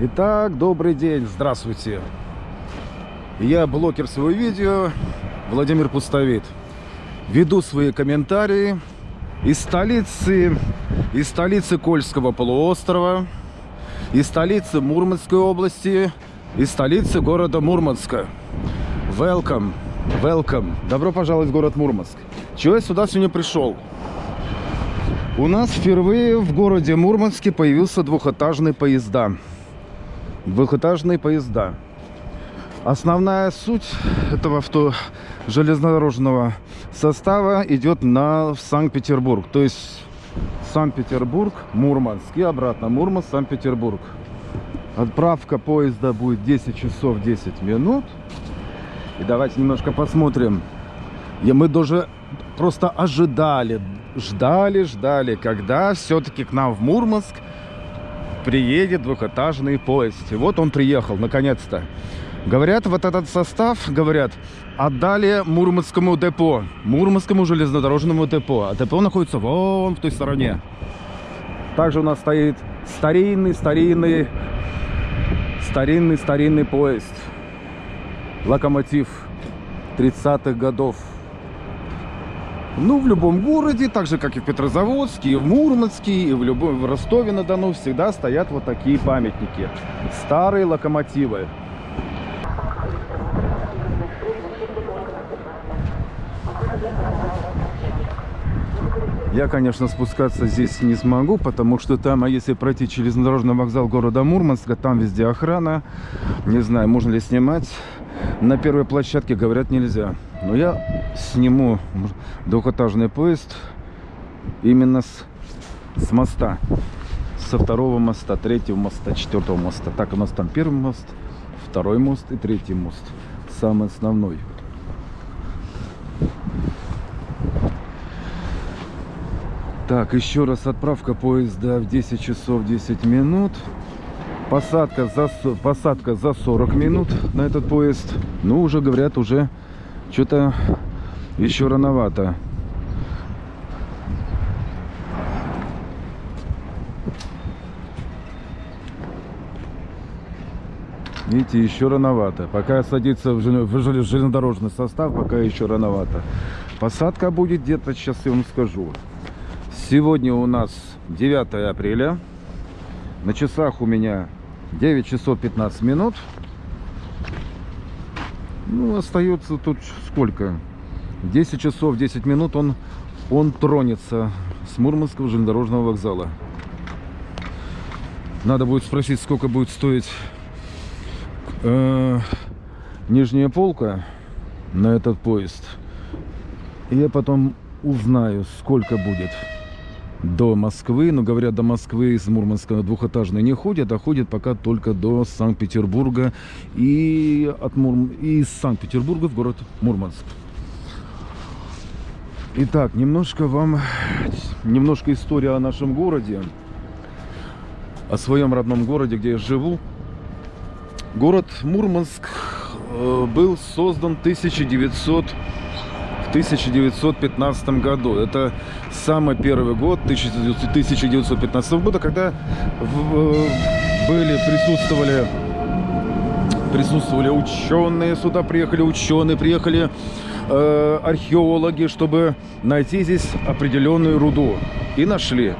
Итак, добрый день, здравствуйте. Я блогер своего видео, Владимир Пустовит. Веду свои комментарии из столицы, из столицы Кольского полуострова, из столицы Мурманской области, из столицы города Мурманска. Welcome, welcome. Добро пожаловать в город Мурманск. Чего я сюда сегодня пришел? У нас впервые в городе Мурманске появился двухэтажный поезда. Двухэтажные поезда. Основная суть этого авто железнодорожного состава идет на Санкт-Петербург. То есть Санкт-Петербург, Мурманск и обратно. Мурманск, Санкт-Петербург. Отправка поезда будет 10 часов 10 минут. И давайте немножко посмотрим. И мы даже просто ожидали, ждали, ждали, когда все-таки к нам в Мурманск приедет двухэтажный поезд. И вот он приехал, наконец-то. Говорят, вот этот состав, говорят, отдали Мурманскому депо, Мурманскому железнодорожному депо. А депо находится вон в той стороне. Также у нас стоит старинный, старинный, старинный, старинный поезд. Локомотив 30-х годов. Ну, в любом городе, так же, как и в Петрозаводске, и в Мурманске, и в, любом, в Ростове-на-Дону всегда стоят вот такие памятники. Старые локомотивы. Я, конечно, спускаться здесь не смогу, потому что там, а если пройти железнодорожный вокзал города Мурманска, там везде охрана. Не знаю, можно ли снимать. На первой площадке, говорят, нельзя. Но я сниму двухэтажный поезд именно с, с моста. Со второго моста, третьего моста, четвертого моста. Так, у нас там первый мост, второй мост и третий мост. Самый основной. Так, еще раз отправка поезда в 10 часов 10 минут. Посадка за, посадка за 40 минут на этот поезд. Ну, уже говорят, уже что-то еще рановато. Видите, еще рановато. Пока садится в железнодорожный состав, пока еще рановато. Посадка будет где-то, сейчас я вам скажу. Сегодня у нас 9 апреля. На часах у меня 9 часов 15 минут. Ну, остается тут сколько? 10 часов 10 минут он, он тронется с Мурманского железнодорожного вокзала. Надо будет спросить, сколько будет стоить э, нижняя полка на этот поезд. И я потом узнаю, сколько будет до Москвы. Но, говорят, до Москвы из Мурманска двухэтажные не ходят, а ходят пока только до Санкт-Петербурга и, от Мур... из Санкт-Петербурга в город Мурманск. Итак, немножко вам, немножко история о нашем городе, о своем родном городе, где я живу. Город Мурманск э, был создан 1900 1915 году. Это самый первый год 1915 года, когда были, присутствовали, присутствовали ученые, сюда приехали ученые, приехали э, археологи, чтобы найти здесь определенную руду. И нашли.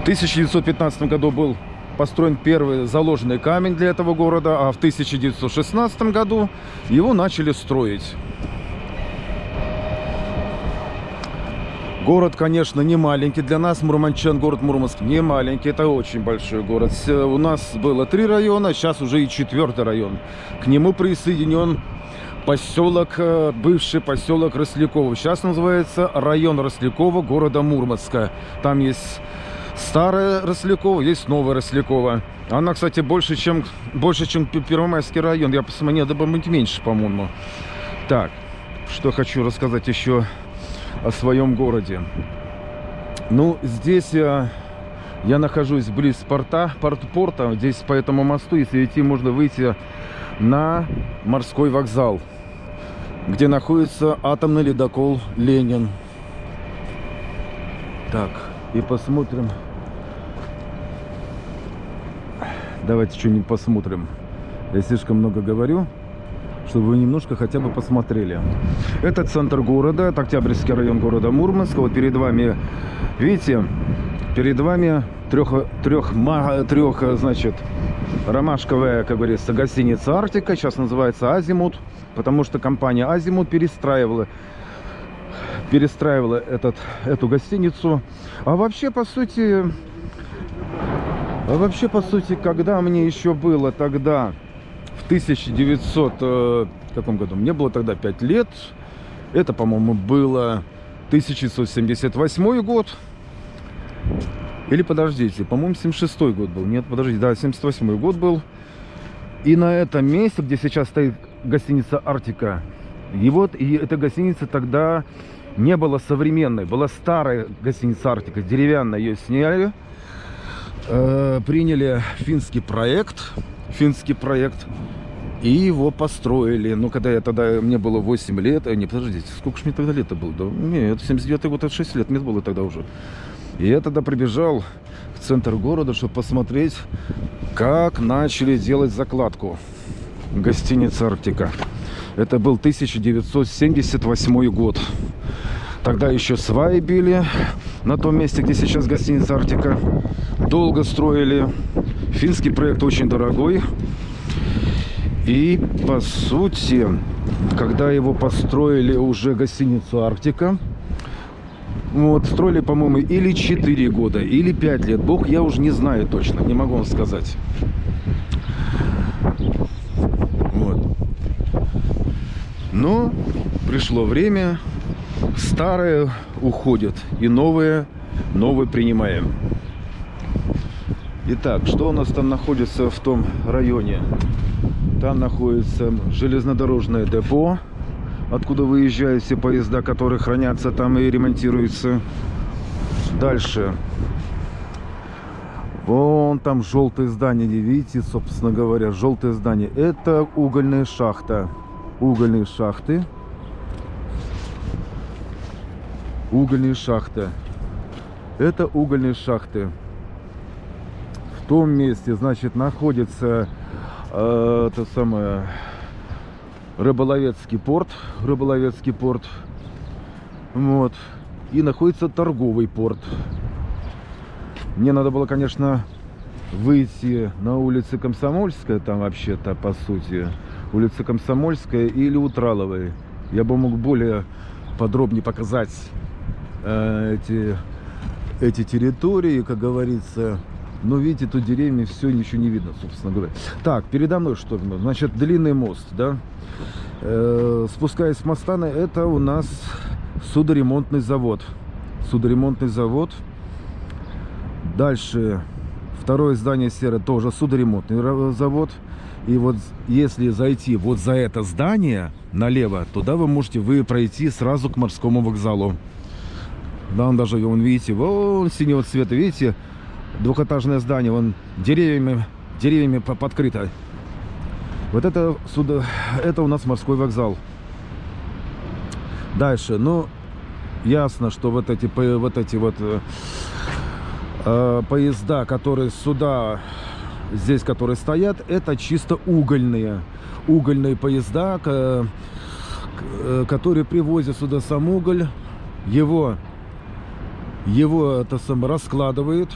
В 1915 году был построен первый заложенный камень для этого города, а в 1916 году его начали строить. Город, конечно, не маленький. Для нас, мурманчан, город Мурманск не маленький. Это очень большой город. У нас было три района, сейчас уже и четвертый район. К нему присоединен поселок, э, бывший поселок Росляково. Сейчас называется район Росляково города Мурманска. Там есть старая Росляково, есть новая Росляково. Она, кстати, больше, чем, больше, чем Первомайский район. Я посмотрел, да меньше, по-моему. Так, что хочу рассказать еще о своем городе. Ну, здесь я, я нахожусь близ порта, порт, порта. Здесь по этому мосту, если идти, можно выйти на морской вокзал, где находится атомный ледокол «Ленин». Так, и посмотрим. давайте что-нибудь посмотрим. Я слишком много говорю, чтобы вы немножко хотя бы посмотрели. Это центр города, это Октябрьский район города Мурманск. Вот перед вами, видите, перед вами трех, трех, трех значит, ромашковая, как говорится, гостиница «Арктика». Сейчас называется «Азимут», потому что компания «Азимут» перестраивала перестраивала этот, эту гостиницу. А вообще, по сути, а вообще, по сути, когда мне еще было тогда, в 1900, э, каком году? Мне было тогда 5 лет. Это, по-моему, было 1978 год. Или подождите, по-моему, 76 год был. Нет, подождите, да, 78 год был. И на этом месте, где сейчас стоит гостиница «Арктика», и вот и эта гостиница тогда не была современной. Была старая гостиница «Арктика», деревянная. Ее сняли, э, приняли финский проект, финский проект, и его построили. Ну, когда я тогда, мне было 8 лет, э, не, подождите, сколько же мне тогда лет было? Да, нет, 79 год, это 6 лет мне было тогда уже. И я тогда прибежал в центр города, чтобы посмотреть, как начали делать закладку гостиницы «Арктика». Это был 1978 год. Тогда еще сваи били на том месте, где сейчас гостиница «Арктика». Долго строили. Финский проект очень дорогой. И, по сути, когда его построили уже гостиницу «Арктика», вот, строили, по-моему, или 4 года, или 5 лет. Бог, я уже не знаю точно, не могу вам сказать. Вот. Но пришло время, старое уходит, и новое, новое принимаем. Итак, что у нас там находится в том районе? Там находится железнодорожное депо откуда выезжают все поезда, которые хранятся там и ремонтируются. Дальше. Вон там желтое здание, видите, собственно говоря, желтое здание. Это угольная шахта. Угольные шахты. Угольные шахты. Это угольные шахты. В том месте, значит, находится э, это самое Рыболовецкий порт. Рыболовецкий порт. Вот. И находится торговый порт. Мне надо было, конечно, выйти на улице Комсомольская, там вообще-то, по сути, улица Комсомольская или Утраловой. Я бы мог более подробнее показать эти, эти территории, как говорится. Но видите, тут деревьями все ничего не видно, собственно говоря. Так, передо мной что? Значит, длинный мост, да? Э, спускаясь с моста, это у нас судоремонтный завод. Судоремонтный завод. Дальше второе здание серое тоже судоремонтный завод. И вот если зайти вот за это здание налево, туда вы можете вы пройти сразу к морскому вокзалу. Да, он даже, вон, видите, вон синего цвета, видите, двухэтажное здание, вон деревьями, деревьями подкрыто. Вот это, сюда, это у нас морской вокзал. Дальше, ну, ясно, что вот эти, вот эти вот э, э, поезда, которые сюда, здесь, которые стоят, это чисто угольные. Угольные поезда, к, которые привозят сюда сам уголь, его, его это сам раскладывают,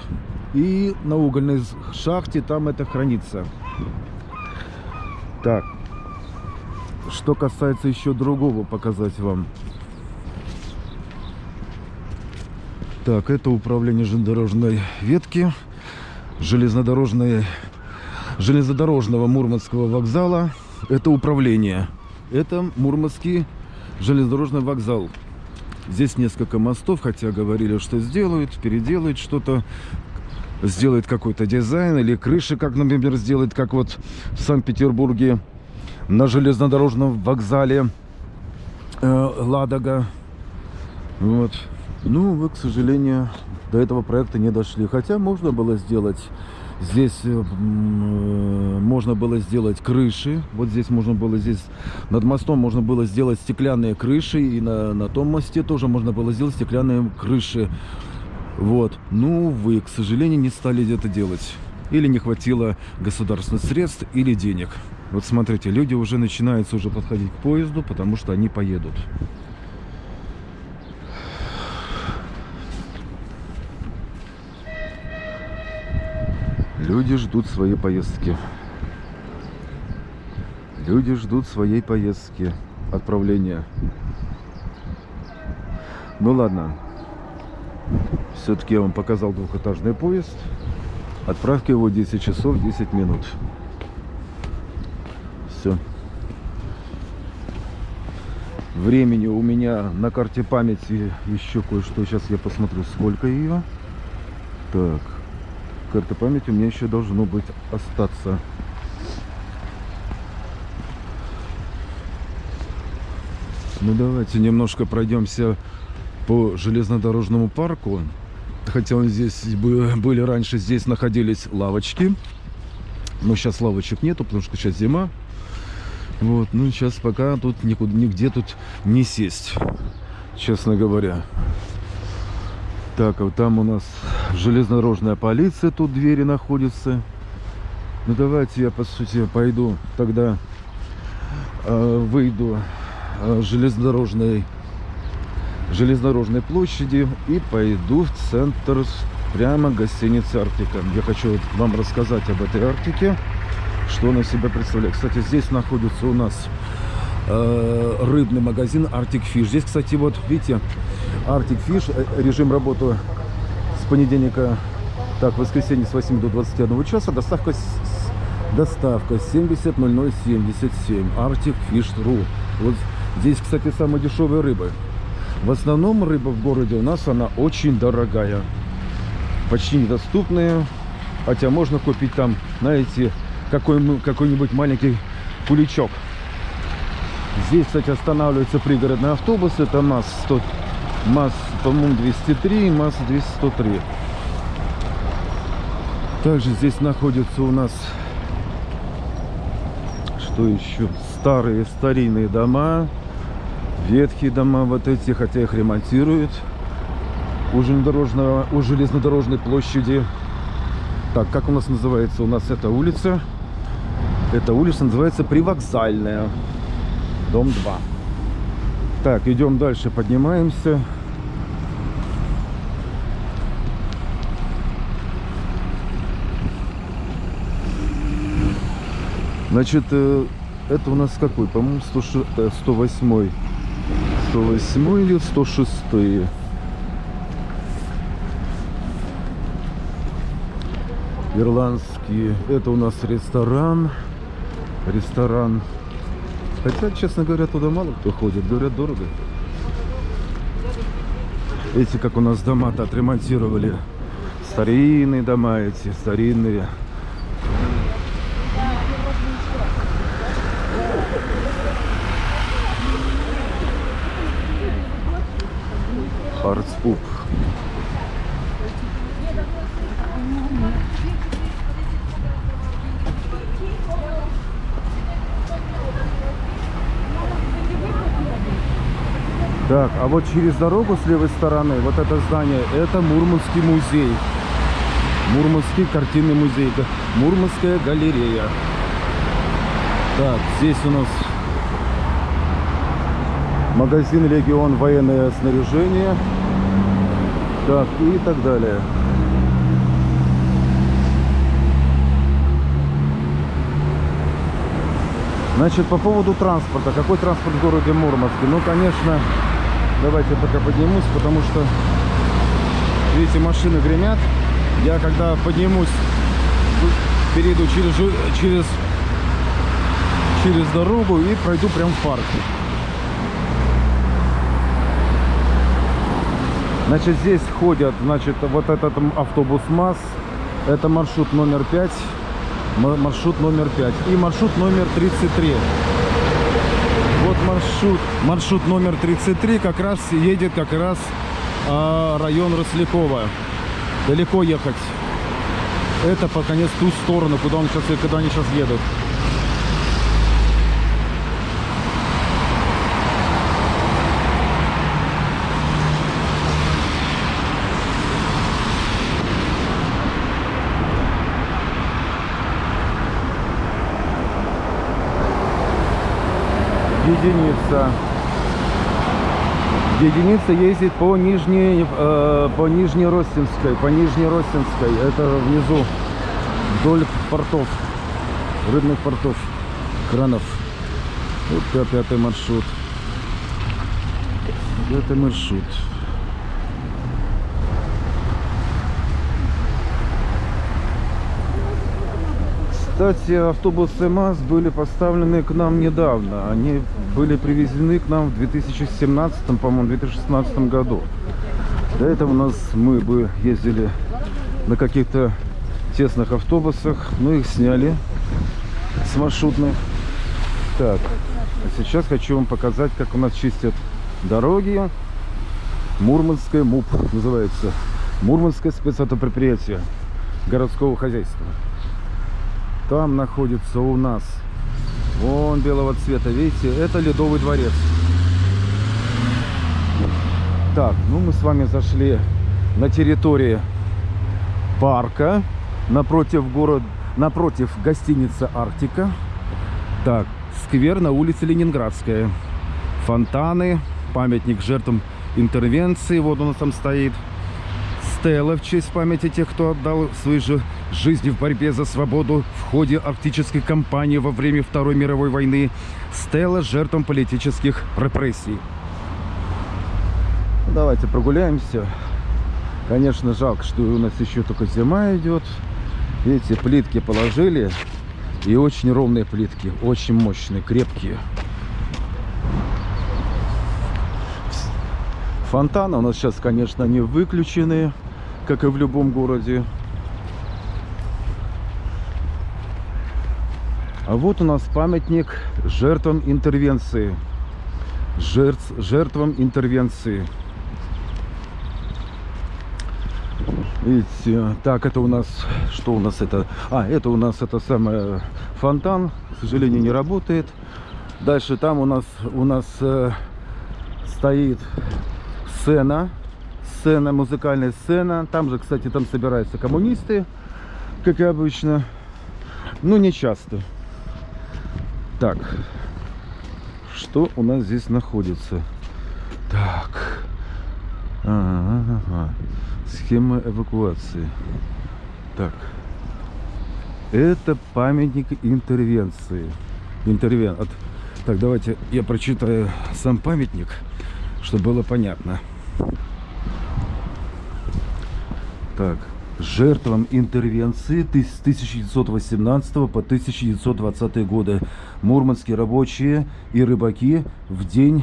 и на угольной шахте там это хранится. Так, что касается еще другого показать вам. Так, это управление железнодорожной ветки, железнодорожной, железнодорожного Мурманского вокзала. Это управление. Это Мурманский железнодорожный вокзал. Здесь несколько мостов, хотя говорили, что сделают, переделают что-то сделает какой-то дизайн или крыши, как, например, сделает, как вот в Санкт-Петербурге на железнодорожном вокзале э, Ладога. Вот. Ну, вы, к сожалению, до этого проекта не дошли. Хотя можно было сделать здесь э, э, можно было сделать крыши вот здесь можно было здесь над мостом можно было сделать стеклянные крыши и на, на том мосте тоже можно было сделать стеклянные крыши вот. Ну, вы, к сожалению, не стали это делать. или не хватило государственных средств или денег. Вот смотрите, люди уже начинаются уже подходить к поезду, потому что они поедут. Люди ждут своей поездки. Люди ждут своей поездки, отправления. Ну ладно. Все-таки я вам показал двухэтажный поезд. Отправка его 10 часов 10 минут. Все. Времени у меня на карте памяти еще кое-что. Сейчас я посмотрю, сколько ее. Так. Карта памяти у меня еще должно быть остаться. Ну давайте немножко пройдемся по железнодорожному парку. Хотя он здесь были раньше, здесь находились лавочки. Но сейчас лавочек нету, потому что сейчас зима. Вот, ну сейчас пока тут никуда, нигде тут не сесть, честно говоря. Так, вот там у нас железнодорожная полиция, тут двери находятся. Ну давайте я по сути пойду тогда э, выйду э, железнодорожной железнодорожной площади и пойду в центр прямо гостиницы Арктика. Я хочу вам рассказать об этой Арктике, что она себя представляет. Кстати, здесь находится у нас э, рыбный магазин Arctic Fish. Здесь, кстати, вот видите, Arctic Fish, э, режим работы с понедельника, так, воскресенье с 8 до 21 часа, доставка, доставка 700077, Arctic Fish.ru. Вот здесь, кстати, самая дешевая рыба. В основном рыба в городе у нас она очень дорогая. Почти недоступная. Хотя можно купить там, знаете, какой-нибудь какой маленький куличок. Здесь, кстати, останавливаются пригородные автобусы. Это МАЗ-100, МАЗ, по-моему, 203, МАЗ-203. Также здесь находятся у нас, что еще, старые старинные дома ветхие дома вот эти, хотя их ремонтируют у, железнодорожного, у железнодорожной площади. Так, как у нас называется? У нас эта улица. Эта улица называется Привокзальная. Дом 2. Так, идем дальше, поднимаемся. Значит, э, это у нас какой? По-моему, 108 108 или 106 ирландские это у нас ресторан ресторан хотя честно говоря туда мало кто ходит. Говорят дорого. Эти как у нас дома-то отремонтировали. Старинные дома эти старинные. Арцпуп. Так, а вот через дорогу с левой стороны, вот это здание, это Мурманский музей. Мурманский картинный музей. Мурманская галерея. Так, здесь у нас магазин Легион военное снаряжение. Так, и так далее. Значит, по поводу транспорта. Какой транспорт в городе Мурманске? Ну, конечно, давайте пока поднимусь, потому что, видите, машины гремят. Я когда поднимусь, перейду через, через, через дорогу и пройду прям в парк. Значит, здесь ходят, значит, вот этот автобус МАЗ. Это маршрут номер 5. Маршрут номер 5. И маршрут номер 33. Вот маршрут, маршрут номер 33 как раз едет как раз а, район Рослякова. Далеко ехать. Это по конец ту сторону, куда он сейчас, куда они сейчас едут. Единица. Единица ездит по нижней, э, по Нижнеростинской, по Нижнеростинской. Это внизу, вдоль портов, рыбных портов, кранов. Вот пятый маршрут. Пятый маршрут. Кстати, автобусы МАЗ были поставлены к нам недавно. Они были привезены к нам в 2017, по-моему, 2016 году. До этого у нас мы бы ездили на каких-то тесных автобусах, но их сняли с маршрутных. Так, а сейчас хочу вам показать, как у нас чистят дороги. Мурманское МУП называется. Мурманское спецавтопредприятие городского хозяйства. Там находится у нас вон белого цвета, видите, это Ледовый дворец. Так, ну мы с вами зашли на территории парка напротив город, напротив гостиницы Арктика. Так, сквер на улице Ленинградская. Фонтаны, памятник жертвам интервенции, вот он там стоит. Стелла в честь памяти тех, кто отдал свои же жизни в борьбе за свободу в ходе арктической кампании во время Второй мировой войны стала жертвам политических репрессий. Ну, давайте прогуляемся. Конечно, жалко, что у нас еще только зима идет. Эти плитки положили. И очень ровные плитки. Очень мощные, крепкие. Фонтаны у нас сейчас, конечно, не выключены, как и в любом городе. А вот у нас памятник жертвам интервенции. Жертв, жертвам интервенции. Видите, так, это у нас, что у нас это? А, это у нас это самое фонтан, к сожалению, не работает. Дальше там у нас, у нас э, стоит сцена, сцена, музыкальная сцена. Там же, кстати, там собираются коммунисты, как и обычно. Ну, не часто. Так, что у нас здесь находится? Так, ага, ага. схема эвакуации. Так, это памятник интервенции. Интервен. От... Так, давайте я прочитаю сам памятник, чтобы было понятно. Так, жертвам интервенции с 1918 по 1920 годы. Мурманские рабочие и рыбаки в день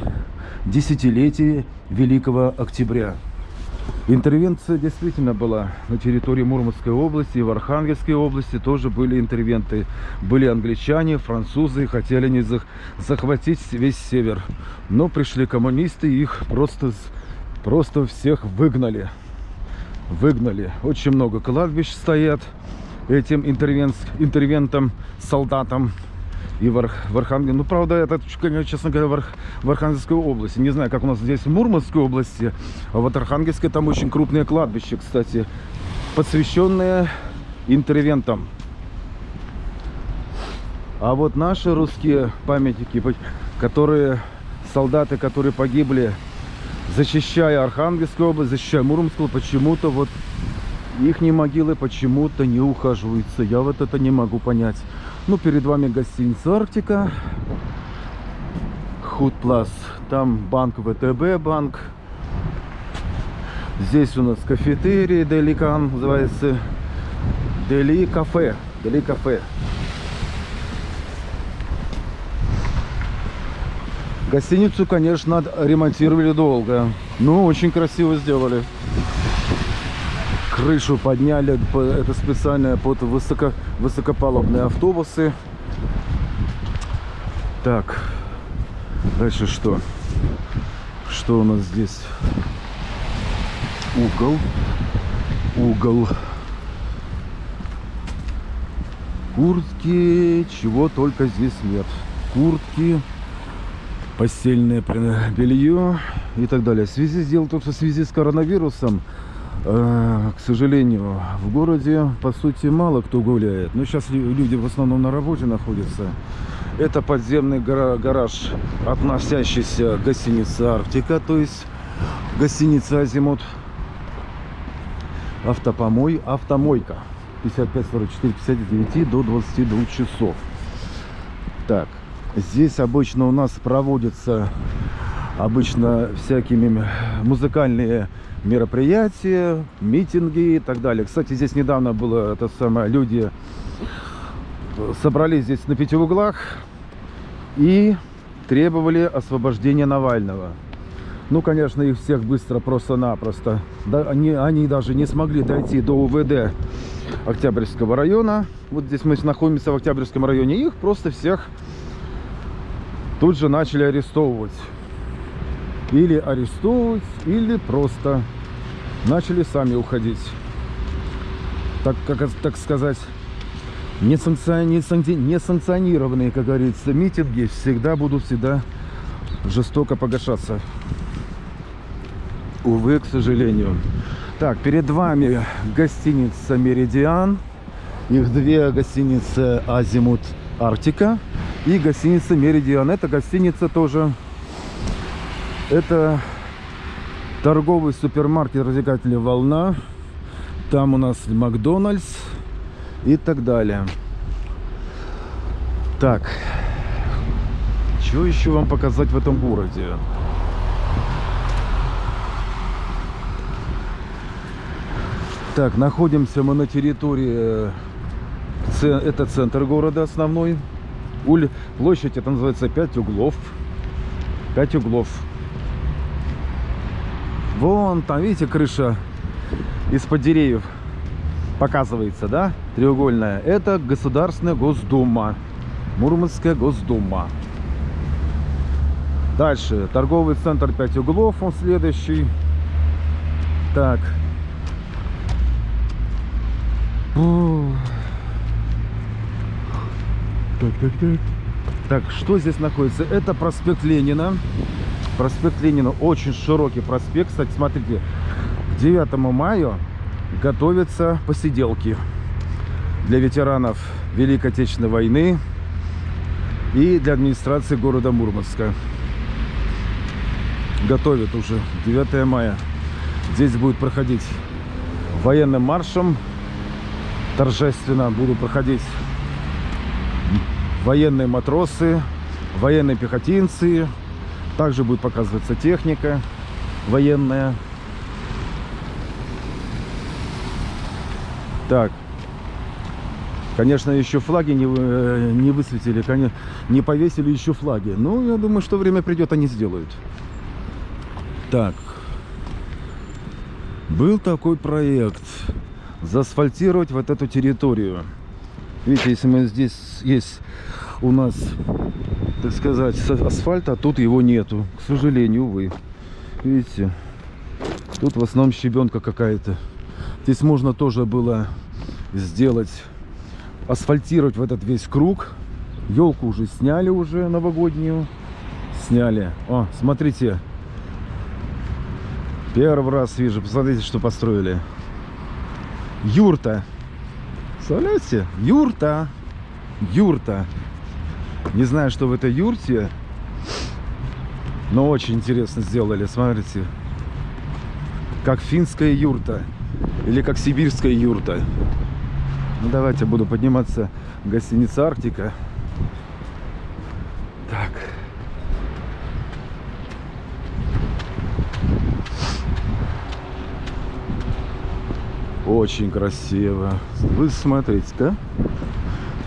десятилетия Великого Октября. Интервенция действительно была на территории Мурманской области и в Архангельской области тоже были интервенты. Были англичане, французы, хотели они захватить весь север. Но пришли коммунисты и их просто, просто всех выгнали выгнали. Очень много кладбищ стоят этим интервент, интервентам, солдатам. И в, Арх, в Архангельске, ну, правда, это, честно говоря, в, Арх, в Архангельской области. Не знаю, как у нас здесь в Мурманской области, а вот Архангельске там очень крупные кладбища, кстати, посвященные интервентам. А вот наши русские памятники, которые, солдаты, которые погибли защищая Архангельскую область, защищая Муромскую, почему-то вот их могилы почему-то не ухаживаются. Я вот это не могу понять. Ну, перед вами гостиница Арктика. Худплас. Там банк ВТБ банк. Здесь у нас кафетерий Деликан называется. Дели кафе. Дели кафе. Гостиницу, конечно, ремонтировали долго. Ну, очень красиво сделали. Крышу подняли. Это специально под высоко, высокопалубные автобусы. Так. Дальше что? Что у нас здесь? Угол. Угол. Куртки. Чего только здесь нет. Куртки постельное белье и так далее. В связи, то, что в связи с коронавирусом Э, к сожалению, в городе, по сути, мало кто гуляет. Но сейчас люди в основном на работе находятся. Это подземный гараж, относящийся к гостинице «Арктика», то есть гостиница «Азимут». Автопомой, автомойка. 55, 44, 59 до 22 часов. Так, здесь обычно у нас проводятся обычно всякими музыкальные мероприятия, митинги и так далее. Кстати, здесь недавно было это самое, люди собрались здесь на пяти углах и требовали освобождения Навального. Ну, конечно, их всех быстро, просто-напросто. Да, они, они даже не смогли дойти до УВД Октябрьского района. Вот здесь мы находимся в Октябрьском районе. Их просто всех тут же начали арестовывать. Или арестовывать, или просто начали сами уходить. Так, как, так сказать, несанкционированные, как говорится, митинги всегда будут всегда жестоко погашаться. Увы, к сожалению. Так, перед вами гостиница «Меридиан». Их две гостиницы «Азимут Арктика» и гостиница «Меридиан». Это гостиница тоже это торговый супермаркет развлекательная волна. Там у нас Макдональдс и так далее. Так, что еще вам показать в этом городе? Так, находимся мы на территории, э, это центр города основной. Уль, площадь это называется 5 углов. 5 углов. Вон там, видите, крыша из-под деревьев показывается, да? Треугольная. Это Государственная Госдума. Мурманская Госдума. Дальше. Торговый центр 5 углов. Он следующий. Так. Так, так, так. Так, что здесь находится? Это проспект Ленина. Проспект Ленина очень широкий проспект. Кстати, смотрите, к 9 мая готовятся посиделки для ветеранов Великой Отечественной войны и для администрации города Мурманска. Готовят уже 9 мая. Здесь будет проходить военным маршем. Торжественно будут проходить военные матросы, военные пехотинцы, также будет показываться техника военная. Так. Конечно, еще флаги не, э, не высветили, не повесили еще флаги. Ну, я думаю, что время придет, они сделают. Так. Был такой проект. Заасфальтировать вот эту территорию. Видите, если мы здесь есть у нас так сказать, асфальта, а тут его нету. К сожалению, увы. Видите? Тут в основном щебенка какая-то. Здесь можно тоже было сделать, асфальтировать в этот весь круг. Елку уже сняли уже новогоднюю. Сняли. О, смотрите. Первый раз вижу. Посмотрите, что построили. Юрта. Представляете? Юрта. Юрта. Не знаю, что в этой юрте, но очень интересно сделали. Смотрите, как финская юрта или как сибирская юрта. Ну, давайте буду подниматься в гостиницу Арктика. Так. Очень красиво. Вы смотрите, да?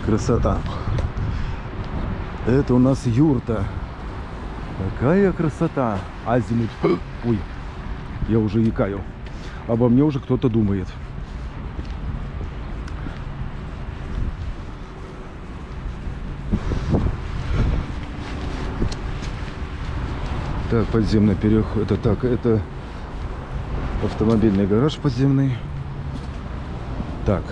Красота. Это у нас юрта. Какая красота. Азимут. Ой, я уже якаю. Обо мне уже кто-то думает. Так, подземный переход. Это так, это автомобильный гараж подземный. Так.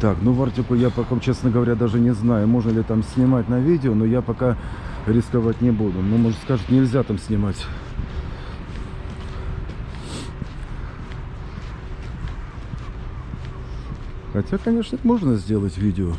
Так, ну Вартику я пока, честно говоря, даже не знаю, можно ли там снимать на видео, но я пока рисковать не буду. Ну, может, скажут, нельзя там снимать. Хотя, конечно, можно сделать видео.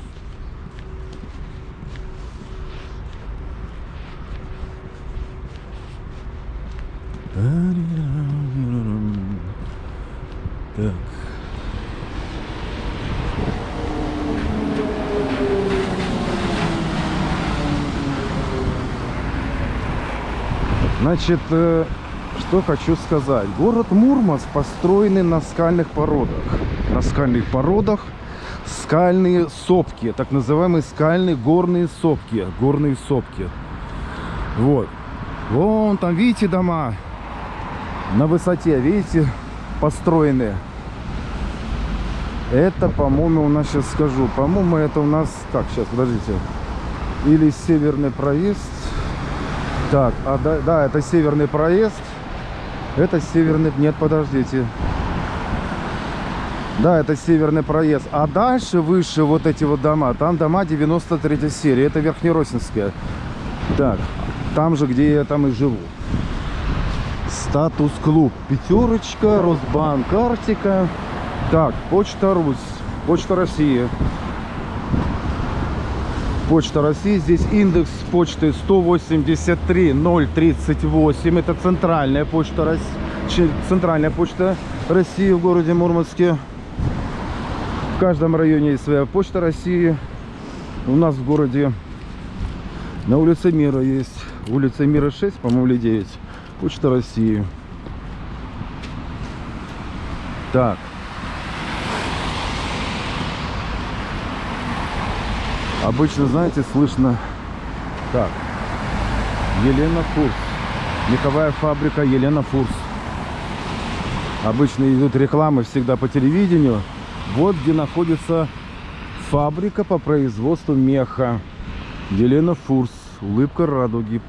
Значит, э, что хочу сказать. Город Мурманск построенный на скальных породах. На скальных породах скальные сопки, так называемые скальные горные сопки. Горные сопки. Вот. Вон там, видите, дома на высоте, видите, построенные. Это, по-моему, у нас, сейчас скажу, по-моему, это у нас, так, сейчас, подождите, или северный проезд. Так, а, да, да, это северный проезд. Это северный... Нет, подождите. Да, это северный проезд. А дальше, выше вот эти вот дома, там дома 93 серии. Это Верхнеросинская. Так, там же, где я там и живу. Статус-клуб. Пятерочка, Росбанк, Арктика. Так, Почта Русь. Почта России. Почта России. Здесь индекс почты 183-038. Это центральная почта России. Центральная почта России в городе Мурманске. В каждом районе есть своя почта России. У нас в городе на улице Мира есть. Улица Мира 6, по-моему, или 9. Почта России. Так. Обычно, знаете, слышно так. Елена Фурс. Меховая фабрика Елена Фурс. Обычно идут рекламы всегда по телевидению. Вот где находится фабрика по производству меха. Елена Фурс. Улыбка радуги.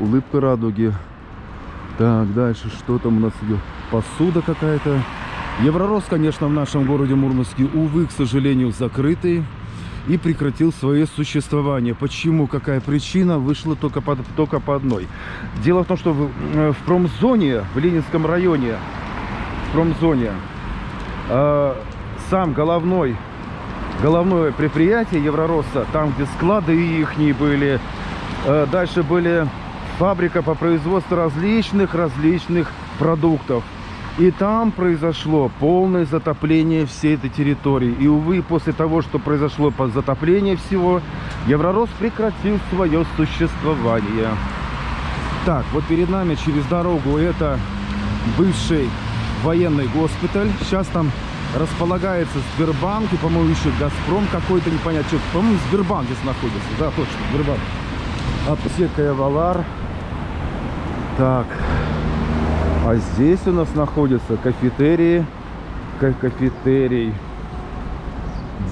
Улыбка радуги. Так, дальше что там у нас идет? Посуда какая-то. Евророс, конечно, в нашем городе Мурманске, увы, к сожалению, закрытый и прекратил свое существование. Почему? Какая причина? Вышла только по, только по одной. Дело в том, что в, э, в промзоне, в Ленинском районе, в промзоне, э, сам головной, головное предприятие Евророса, там, где склады их были, э, дальше были фабрика по производству различных, различных продуктов. И там произошло полное затопление всей этой территории. И, увы, после того, что произошло затопление всего, Евророс прекратил свое существование. Так, вот перед нами через дорогу это бывший военный госпиталь. Сейчас там располагается Сбербанк и, по-моему, еще Газпром какой-то, непонятно, что. По-моему, Сбербанк здесь находится. Да, точно, Сбербанк. Аптека Эвалар. Так, а здесь у нас находится кафетерии, кафетерий.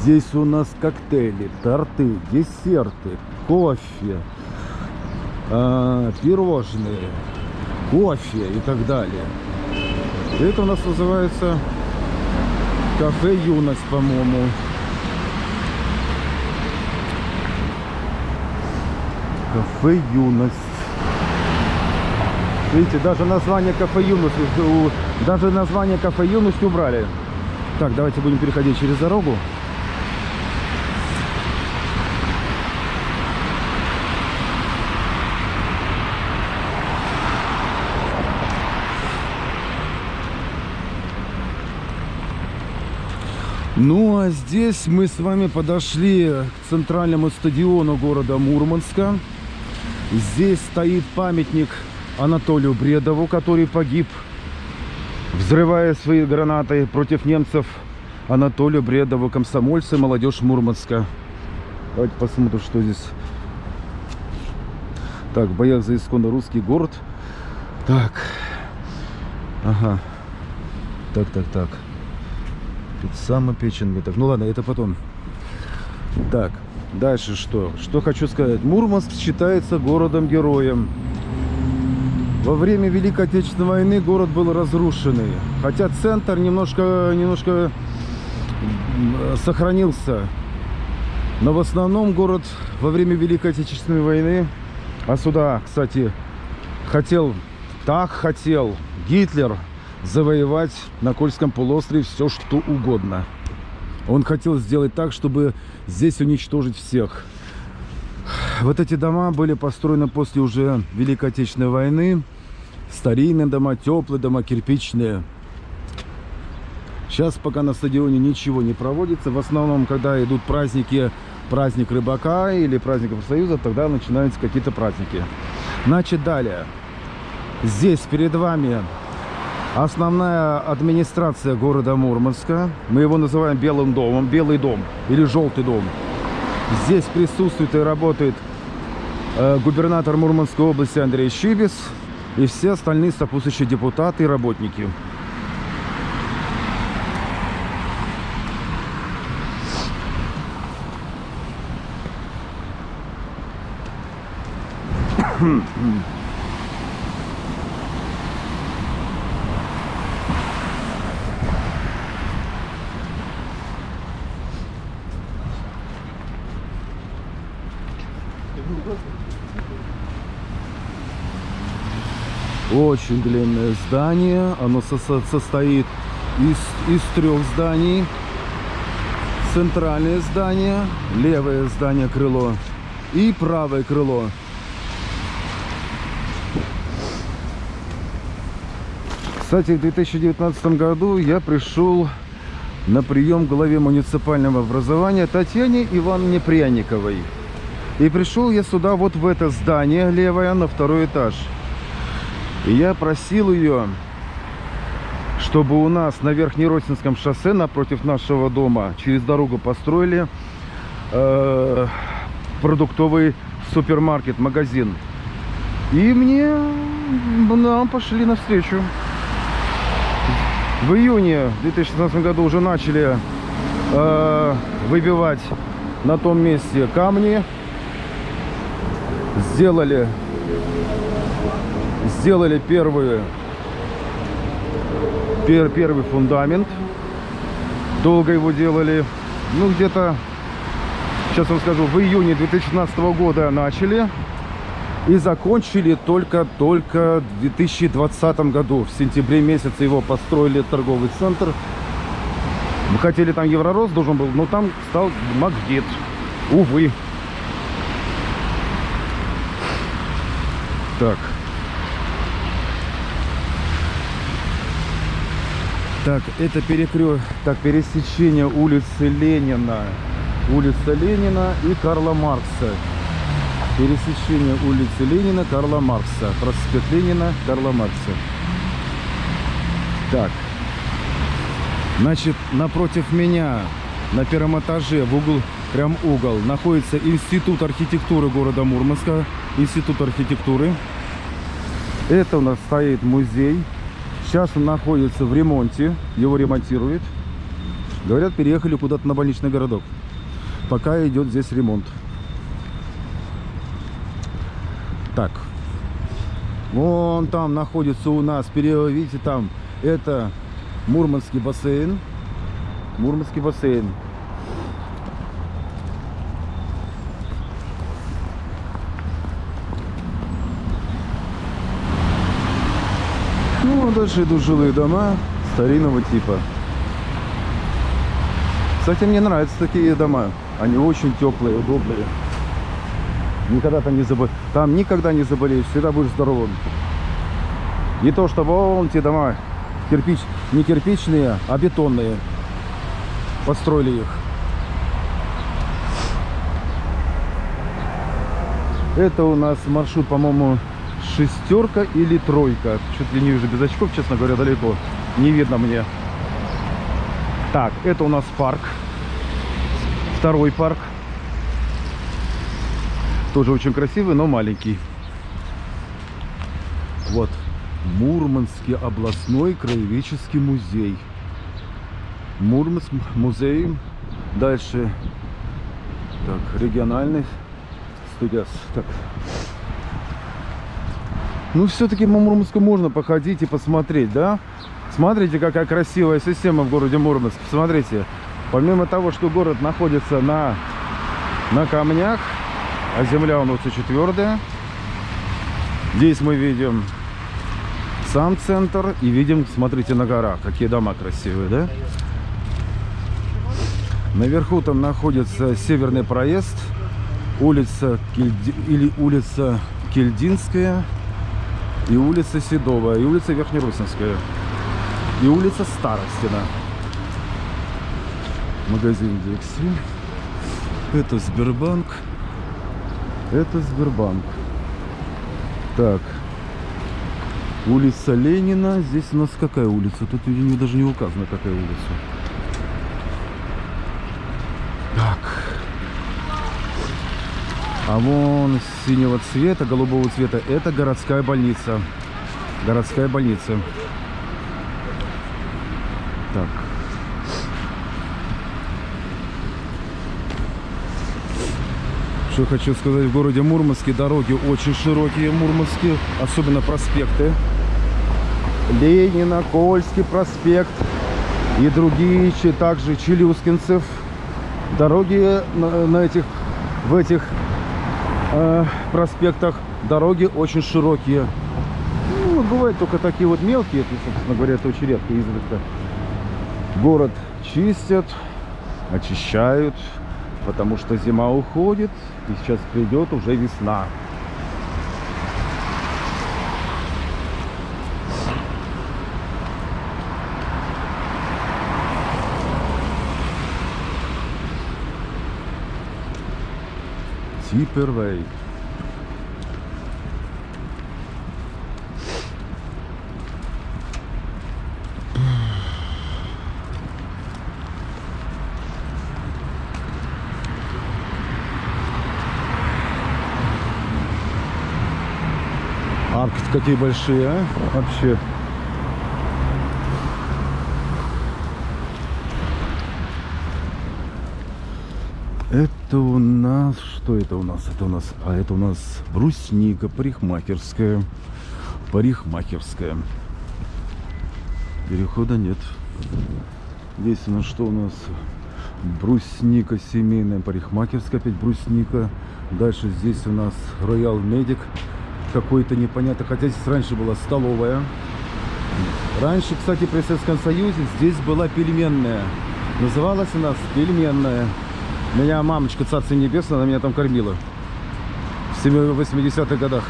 Здесь у нас коктейли, торты, десерты, кофе, э, пирожные, кофе и так далее. Это у нас называется кафе Юность, по-моему. Кафе Юность. Видите, даже название кафе Юность, даже название кафе Юность убрали. Так, давайте будем переходить через дорогу. Ну а здесь мы с вами подошли к центральному стадиону города Мурманска. Здесь стоит памятник Анатолию Бредову, который погиб, взрывая свои гранаты против немцев. Анатолию Бредову, комсомольцы, молодежь Мурманска. Давайте посмотрим, что здесь. Так, в боях за исконно русский город. Так. Ага. Так, так, так. Тут самопеченный. Так, ну ладно, это потом. Так, дальше что? Что хочу сказать. Мурманск считается городом-героем. Во время Великой Отечественной войны город был разрушенный. Хотя центр немножко, немножко сохранился. Но в основном город во время Великой Отечественной войны, а сюда, кстати, хотел, так хотел Гитлер завоевать на Кольском полуострове все, что угодно. Он хотел сделать так, чтобы здесь уничтожить всех. Вот эти дома были построены после уже Великой Отечественной войны. Старинные дома, теплые дома, кирпичные. Сейчас пока на стадионе ничего не проводится. В основном, когда идут праздники, праздник рыбака или праздник профсоюза, тогда начинаются какие-то праздники. Значит, далее. Здесь перед вами основная администрация города Мурманска. Мы его называем Белым домом, Белый дом или Желтый дом. Здесь присутствует и работает э, губернатор Мурманской области Андрей Щибис и все остальные сопутствующие депутаты и работники. Очень длинное здание. Оно со со состоит из, из трех зданий. Центральное здание, левое здание крыло и правое крыло. Кстати, в 2019 году я пришел на прием к главе муниципального образования Татьяне Ивановне Пряниковой. И пришел я сюда вот в это здание левое на второй этаж. И я просил ее, чтобы у нас на Верхнеросинском шоссе напротив нашего дома через дорогу построили э, продуктовый супермаркет, магазин. И мне нам пошли навстречу. В июне 2016 году уже начали э, выбивать на том месте камни. Сделали, сделали первые, пер, первый фундамент. Долго его делали. Ну, где-то, сейчас вам скажу, в июне 2016 года начали. И закончили только-только в 2020 году. В сентябре месяце его построили торговый центр. Мы хотели там Евророст должен был, но там стал Макдит. Увы. Так. Так, это перекресток, так, пересечение улицы Ленина, улица Ленина и Карла Маркса. Пересечение улицы Ленина, Карла Маркса. Проспект Ленина, Карла Маркса. Так. Значит, напротив меня, на первом этаже, в угол, прям угол, находится Институт архитектуры города Мурманска. Институт архитектуры. Это у нас стоит музей. Сейчас он находится в ремонте. Его ремонтируют. Говорят, переехали куда-то на больничный городок. Пока идет здесь ремонт. Так. Вон там находится у нас, видите, там, это Мурманский бассейн. Мурманский бассейн. Дальше идут жилые дома старинного типа. Кстати, мне нравятся такие дома. Они очень теплые, удобные. Никогда там не заболеешь. Там никогда не заболеешь, всегда будешь здоровым. Не то, что вон те дома кирпич, не кирпичные, а бетонные. Построили их. Это у нас маршрут, по-моему, шестерка или тройка. Чуть ли не вижу без очков, честно говоря, далеко. Не видно мне. Так, это у нас парк. Второй парк. Тоже очень красивый, но маленький. Вот. Мурманский областной краеведческий музей. Мурманск музей. Дальше. Так, региональный студия. Так. Ну, все-таки по Мурманску можно походить и посмотреть, да? Смотрите, какая красивая система в городе Мурманск. Посмотрите. Помимо того, что город находится на, на камнях, а земля у нас очень твердая. Здесь мы видим сам центр и видим, смотрите, на горах. Какие дома красивые, да? Наверху там находится Северный проезд, улица Кельди... или улица Кельдинская, и улица Седова, и улица Верхнерусинская, и улица Старостина. Магазин Дикси. Это Сбербанк. Это Сбербанк. Так. Улица Ленина. Здесь у нас какая улица? Тут видимо, даже не указано, какая улица. А вон синего цвета, голубого цвета, это городская больница. Городская больница. Так. Что хочу сказать, в городе Мурманске дороги очень широкие, Мурманске, особенно проспекты. Ленина, Кольский проспект и другие, также Челюскинцев. Дороги на, на этих, в этих э, проспектах дороги очень широкие. Ну, бывают только такие вот мелкие, это, собственно говоря, это очень редко, изредка. Город чистят, очищают, потому что зима уходит, и сейчас придет уже весна. Типервей. Арки какие большие, а? Вообще. Это у нас... Что это у нас? Это у нас... А это у нас брусника парикмахерская. Парикмахерская. Перехода нет. Здесь у нас что у нас? Брусника семейная парикмахерская. Опять брусника. Дальше здесь у нас Роял Медик. Какой-то непонятно. Хотя здесь раньше была столовая. Раньше, кстати, при Советском Союзе здесь была пельменная. Называлась у нас пельменная. Меня мамочка, царство небесное, она меня там кормила. В 80-х годах.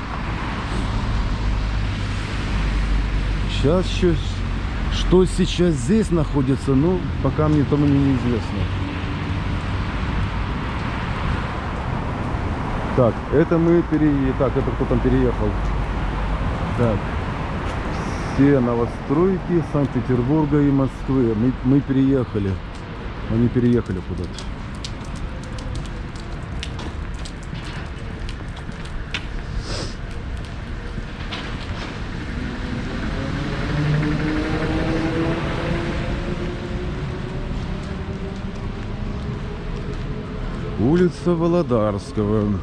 Сейчас еще... Что сейчас здесь находится, ну, пока мне тому неизвестно. Так, это мы переехали. Так, это кто там переехал? Так. Все новостройки Санкт-Петербурга и Москвы. Мы, мы переехали. Они переехали куда-то. Улица Володарского.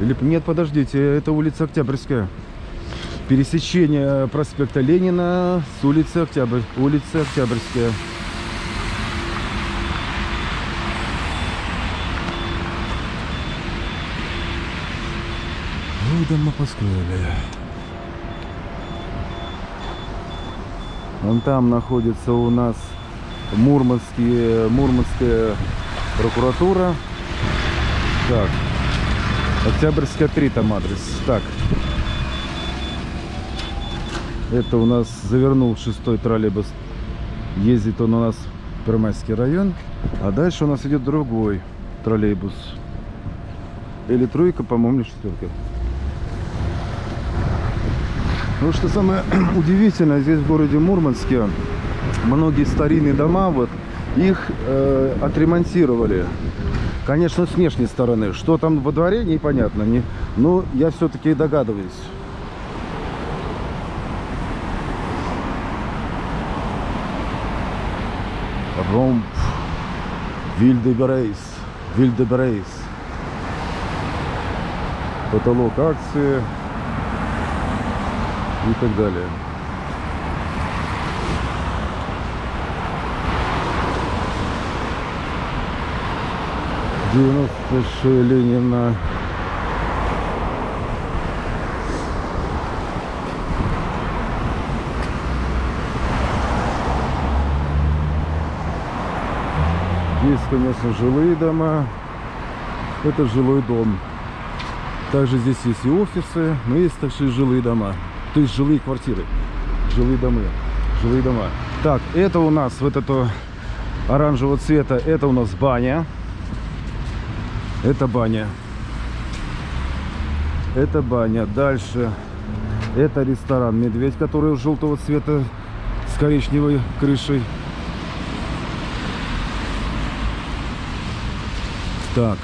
Или нет, подождите, это улица Октябрьская. Пересечение проспекта Ленина с улицы Октябрь. Улица Октябрьская. Ну, дома построили. Вон там находится у нас Мурманские, Мурманская прокуратура. Так. Октябрьская 3 там адрес. Так. Это у нас завернул шестой троллейбус. Ездит он у нас в Пермайский район. А дальше у нас идет другой троллейбус. Или тройка, по-моему, четверка. Ну, что самое удивительное, здесь в городе Мурманске многие старинные дома, вот, их э, отремонтировали. Конечно, с внешней стороны. Что там во дворе, непонятно. Не, но я все-таки догадываюсь. Ромб. Вильдеберейс. Вильдеберейс. Потолок акции. И так далее. 96 Ленина. Есть, конечно, жилые дома. Это жилой дом. Также здесь есть и офисы, но есть также и жилые дома. То есть жилые квартиры. Жилые дома. Жилые дома. Так, это у нас вот это оранжевого цвета. Это у нас баня. Это баня. Это баня. Дальше. Это ресторан «Медведь», который желтого цвета с коричневой крышей. Так.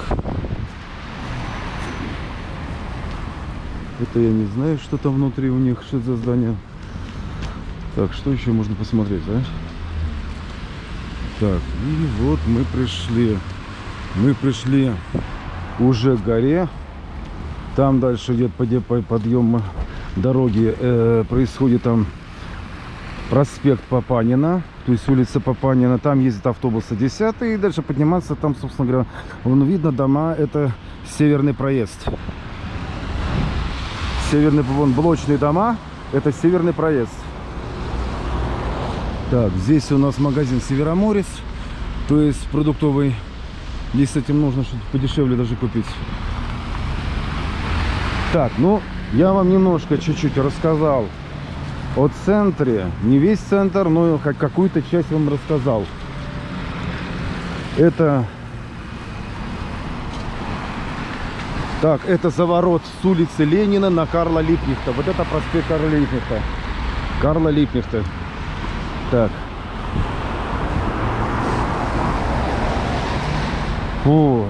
Это я не знаю, что там внутри у них, что это за здание. Так, что еще можно посмотреть, а? Так, и вот мы пришли. Мы пришли уже к горе. Там дальше идет подъем дороги. Э, происходит там проспект Папанина. То есть улица Папанина. Там ездит автобусы 10 и дальше подниматься. Там, собственно говоря, вон видно дома. Это северный проезд. Северный, вон, блочные дома. Это северный проезд. Так, здесь у нас магазин Североморец. То есть продуктовый Здесь с этим нужно что-то подешевле даже купить. Так, ну, я вам немножко чуть-чуть рассказал о центре. Не весь центр, но какую-то часть вам рассказал. Это... Так, это заворот с улицы Ленина на Карла Липнихта. Вот это проспект Карла Липнихта. Карла Липнихта. Так. Фу.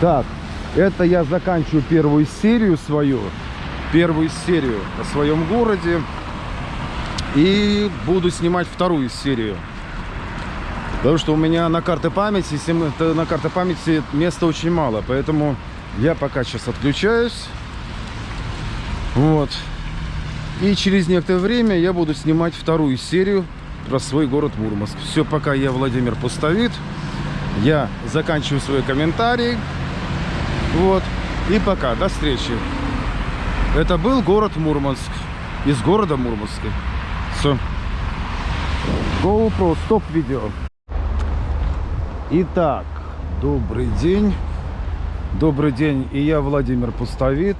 Так, это я заканчиваю первую серию свою. Первую серию о своем городе. И буду снимать вторую серию. Потому что у меня на карте памяти, на карте памяти места очень мало. Поэтому я пока сейчас отключаюсь. Вот. И через некоторое время я буду снимать вторую серию про свой город Мурманск. Все, пока я Владимир Пустовит. Я заканчиваю свой комментарий. Вот. И пока. До встречи. Это был город Мурманск. Из города Мурманска. Все. GoPro, стоп видео. Итак, добрый день. Добрый день. И я Владимир Пустовит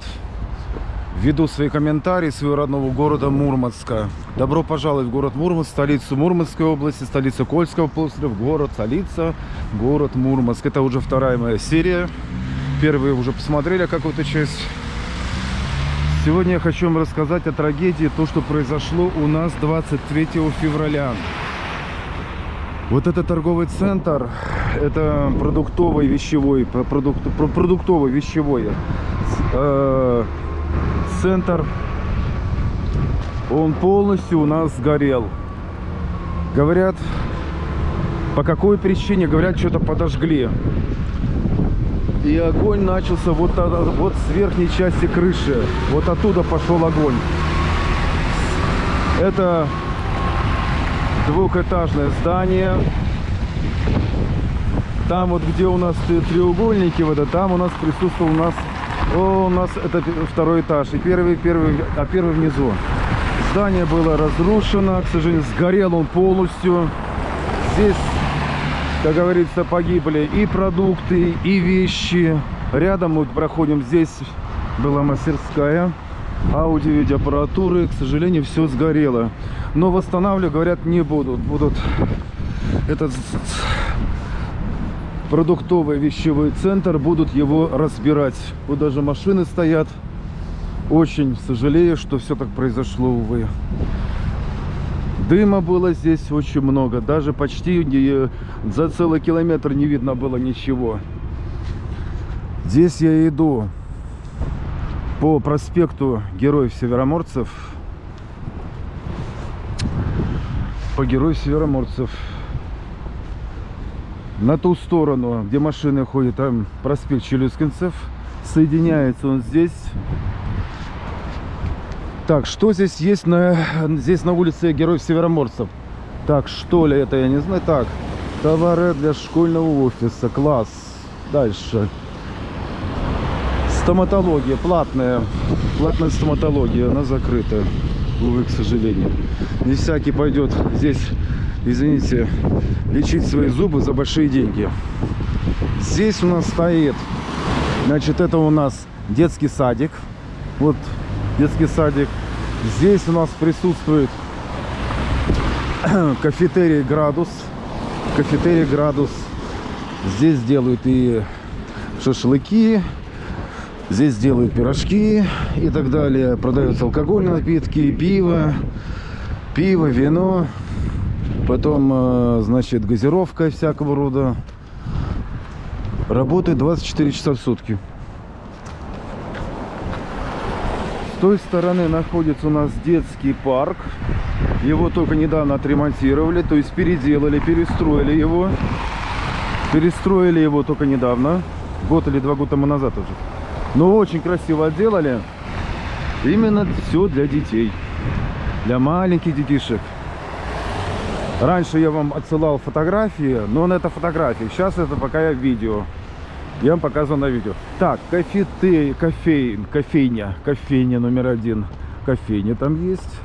веду свои комментарии своего родного города Мурманска. Добро пожаловать в город Мурманск, столицу Мурманской области, столицу Кольского полуострова, город столица, город Мурманск. Это уже вторая моя серия. Первые уже посмотрели какую-то часть. Сегодня я хочу вам рассказать о трагедии, то, что произошло у нас 23 февраля. Вот этот торговый центр, это продуктовый вещевой, продукт, продуктовый вещевой э, центр, он полностью у нас сгорел. Говорят, по какой причине, говорят, что-то подожгли. И огонь начался вот, вот с верхней части крыши. Вот оттуда пошел огонь. Это двухэтажное здание. Там вот где у нас треугольники, вот это, там у нас присутствовал у нас о, у нас это второй этаж. И первый, первый, а первый внизу. Здание было разрушено. К сожалению, сгорел он полностью. Здесь, как говорится, погибли и продукты, и вещи. Рядом мы проходим. Здесь была мастерская аудио-видеоаппаратуры. К сожалению, все сгорело. Но восстанавливать, говорят, не будут. Будут этот продуктовый вещевой центр, будут его разбирать. Вот даже машины стоят. Очень сожалею, что все так произошло, увы. Дыма было здесь очень много. Даже почти за целый километр не видно было ничего. Здесь я иду по проспекту Героев Североморцев. По Героев Североморцев на ту сторону, где машины ходят, там проспект Челюскинцев. Соединяется он здесь. Так, что здесь есть на, здесь на улице Героев Североморцев? Так, что ли это, я не знаю. Так, товары для школьного офиса, класс. Дальше. Стоматология, платная. Платная стоматология, она закрыта. Увы, к сожалению. Не всякий пойдет здесь извините, лечить свои зубы за большие деньги. Здесь у нас стоит, значит, это у нас детский садик. Вот детский садик. Здесь у нас присутствует кафетерий «Градус». Кафетерий «Градус». Здесь делают и шашлыки, здесь делают пирожки и так далее. Продаются алкогольные напитки, пиво, пиво, вино. Потом, э, значит, газировка всякого рода. Работает 24 часа в сутки. С той стороны находится у нас детский парк. Его только недавно отремонтировали, то есть переделали, перестроили его. Перестроили его только недавно. Год или два года тому назад уже. Но очень красиво отделали. Именно все для детей. Для маленьких детишек. Раньше я вам отсылал фотографии, но на это фотографии. Сейчас это пока я видео. Я вам показываю на видео. Так, кофе, кофейн, кофейня, кофейня номер один. Кофейня там есть.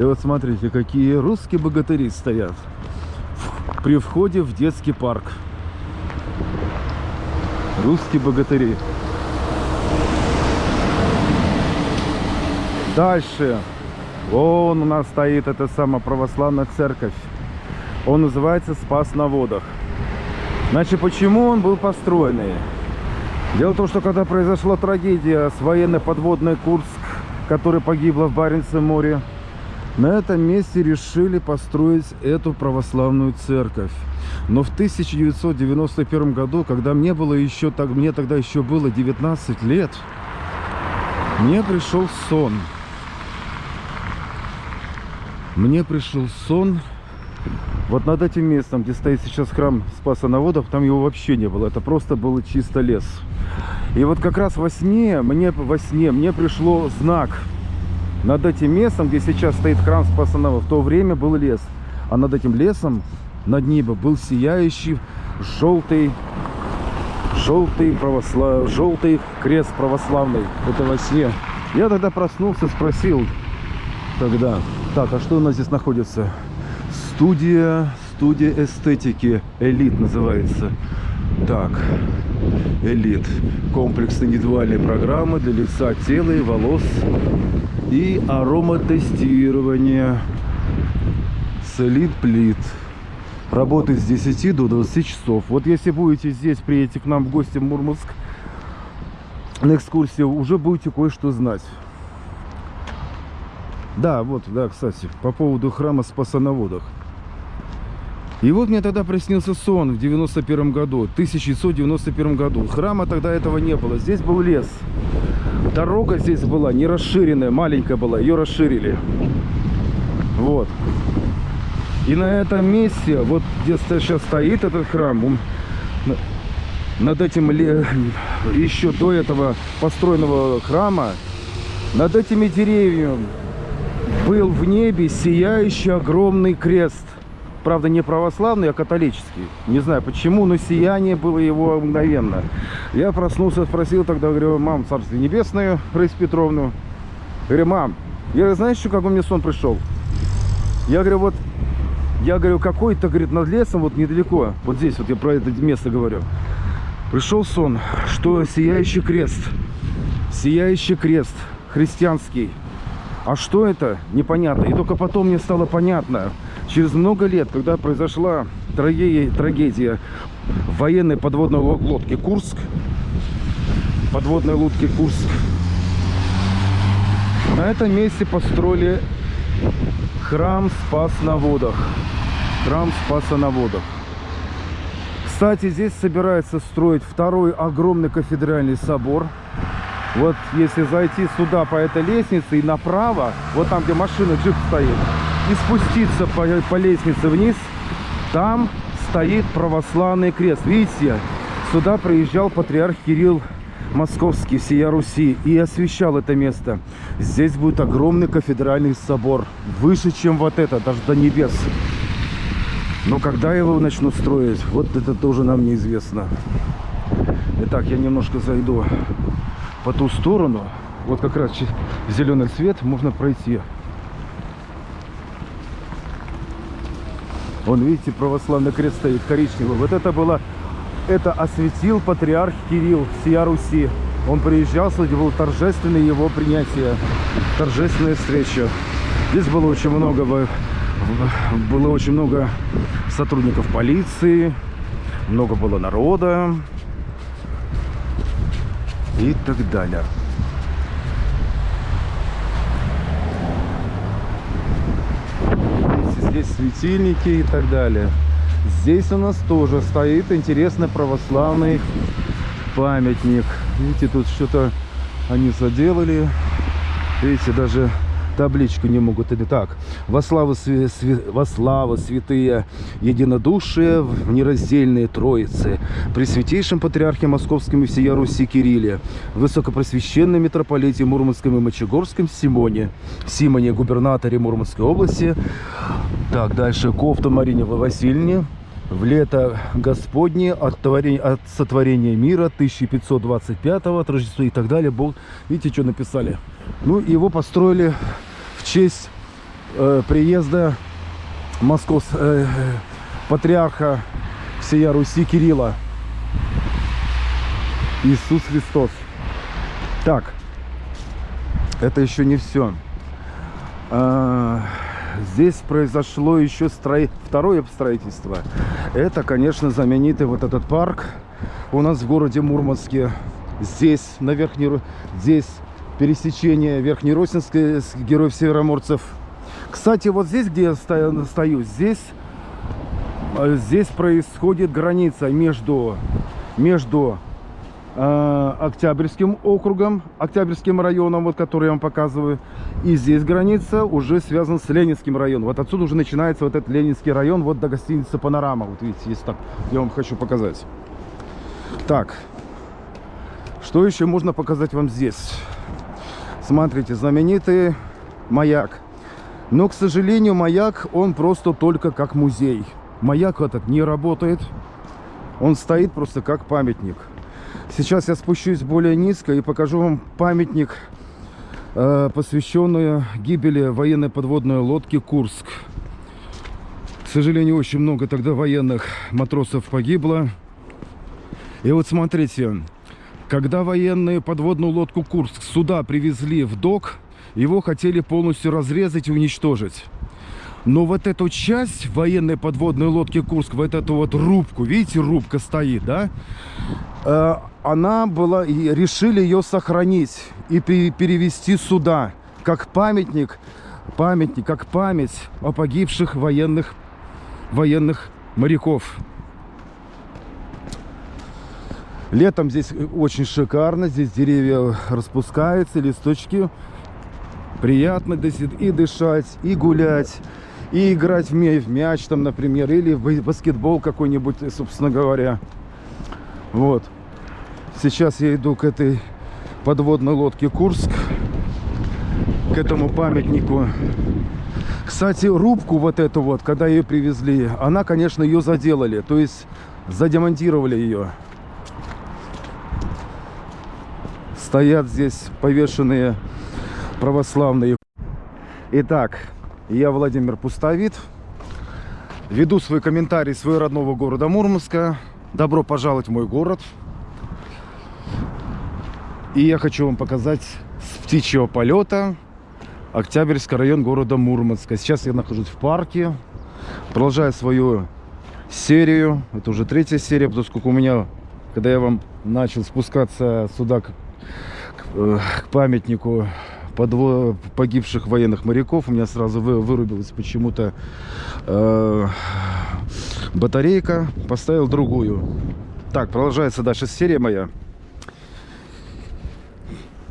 И вот смотрите, какие русские богатыри стоят при входе в детский парк. Русские богатыри. Дальше. Вон у нас стоит эта самая православная церковь. Он называется Спас на водах. Значит, почему он был построенный? Дело в том, что когда произошла трагедия с военной подводной Курск, которая погибла в Баренцевом море, на этом месте решили построить эту православную церковь. Но в 1991 году, когда мне было еще так, мне тогда еще было 19 лет, мне пришел сон. Мне пришел сон вот над этим местом, где стоит сейчас храм Спаса на водах, там его вообще не было. Это просто был чисто лес. И вот как раз во сне, мне во сне, мне пришло знак. Над этим местом, где сейчас стоит храм Спаса на водах, в то время был лес. А над этим лесом, над небом, был сияющий желтый желтый православ... желтый крест православный. Это во сне. Я тогда проснулся, спросил тогда, так, а что у нас здесь находится? Студия, студия эстетики. Элит называется. Так, элит. Комплекс индивидуальной программы для лица, тела и волос. И ароматестирование. С элит плит. Работает с 10 до 20 часов. Вот если будете здесь, приедете к нам в гости в Мурманск на экскурсию, уже будете кое-что знать. Да, вот, да, кстати, по поводу храма Спаса на водах. И вот мне тогда приснился сон в 91 году, 1991 году. Храма тогда этого не было. Здесь был лес. Дорога здесь была не расширенная, маленькая была. Ее расширили. Вот. И на этом месте, вот где сейчас стоит этот храм, он, над этим еще до этого построенного храма, над этими деревьями был в небе сияющий огромный крест. Правда, не православный, а католический. Не знаю почему, но сияние было его мгновенно. Я проснулся, спросил тогда, говорю, мам, царствие небесное, Раиса Петровну. Говорю, мам, я знаешь, что, как у меня сон пришел? Я говорю, вот, я говорю, какой-то, говорит, над лесом, вот недалеко, вот здесь, вот я про это место говорю. Пришел сон, что сияющий крест, сияющий крест христианский. А что это? Непонятно. И только потом мне стало понятно, Через много лет, когда произошла трагедия, трагедия военной подводной лодки Курск, подводной лодки Курск, на этом месте построили храм Спас на водах. Храм Спаса на водах. Кстати, здесь собирается строить второй огромный кафедральный собор. Вот если зайти сюда по этой лестнице и направо, вот там, где машина джип стоит, и спуститься по, по лестнице вниз, там стоит православный крест. Видите, сюда приезжал патриарх Кирилл Московский, сия Руси, и освещал это место. Здесь будет огромный кафедральный собор, выше, чем вот это, даже до небес. Но когда его начнут строить, вот это тоже нам неизвестно. Итак, я немножко зайду по ту сторону. Вот как раз зеленый цвет можно пройти. Вон, видите, православный крест стоит коричневый. Вот это было, это осветил патриарх Кирилл всея Руси. Он приезжал, кстати, был торжественное его принятие, торжественная встреча. Здесь было очень много, было очень много сотрудников полиции, много было народа и так далее. Здесь светильники и так далее. Здесь у нас тоже стоит интересный православный памятник. Видите, тут что-то они заделали. Видите, даже табличку не могут. Или так. Во славу, све, све, во славу святые единодушие в нераздельные троицы. При святейшем патриархе Московском и всея Руси Кирилле. Высокопросвященном митрополите Мурманском и Мочегорском Симоне. Симоне, губернаторе Мурманской области. Так, дальше Кофта Марине Васильевне в лето Господне от, творения, от сотворения мира 1525 от Рождества и так далее. Бог, видите, что написали? Ну, его построили в честь э, приезда Москов, э, патриарха всея Руси Кирилла. Иисус Христос. Так, это еще не все. А, здесь произошло еще строи... второе строительство. Это, конечно, знаменитый вот этот парк у нас в городе Мурманске. Здесь, на Верхней... Здесь пересечение Верхнеросинской с Героев Североморцев. Кстати, вот здесь, где я стою, здесь, э, здесь происходит граница между, между Октябрьским округом, Октябрьским районом, вот который я вам показываю. И здесь граница уже связана с Ленинским районом. Вот отсюда уже начинается вот этот Ленинский район, вот до гостиницы «Панорама». Вот видите, есть так, я вам хочу показать. Так, что еще можно показать вам здесь? Смотрите, знаменитый маяк. Но, к сожалению, маяк, он просто только как музей. Маяк этот не работает. Он стоит просто как памятник. Сейчас я спущусь более низко и покажу вам памятник, э, посвященный гибели военной подводной лодки «Курск». К сожалению, очень много тогда военных матросов погибло. И вот смотрите, когда военные подводную лодку «Курск» сюда привезли в док, его хотели полностью разрезать и уничтожить. Но вот эту часть военной подводной лодки «Курск», вот эту вот рубку, видите, рубка стоит, да? Э, она была, и решили ее сохранить и перевести сюда, как памятник, памятник, как память о погибших военных, военных моряков. Летом здесь очень шикарно, здесь деревья распускаются, листочки. Приятно и дышать, и гулять, и играть в мяч, там, например, или в баскетбол какой-нибудь, собственно говоря. Вот. Сейчас я иду к этой подводной лодке Курск, к этому памятнику. Кстати, рубку вот эту вот, когда ее привезли, она, конечно, ее заделали, то есть задемонтировали ее. стоят здесь повешенные православные. Итак, я Владимир Пустовит. Веду свой комментарий своего родного города Мурманска. Добро пожаловать в мой город. И я хочу вам показать с птичьего полета Октябрьский район города Мурманска. Сейчас я нахожусь в парке. Продолжаю свою серию. Это уже третья серия, поскольку у меня, когда я вам начал спускаться сюда Э, к памятнику подво... погибших военных моряков. У меня сразу вы... вырубилась почему-то э... батарейка. Поставил другую. Так, продолжается дальше серия моя.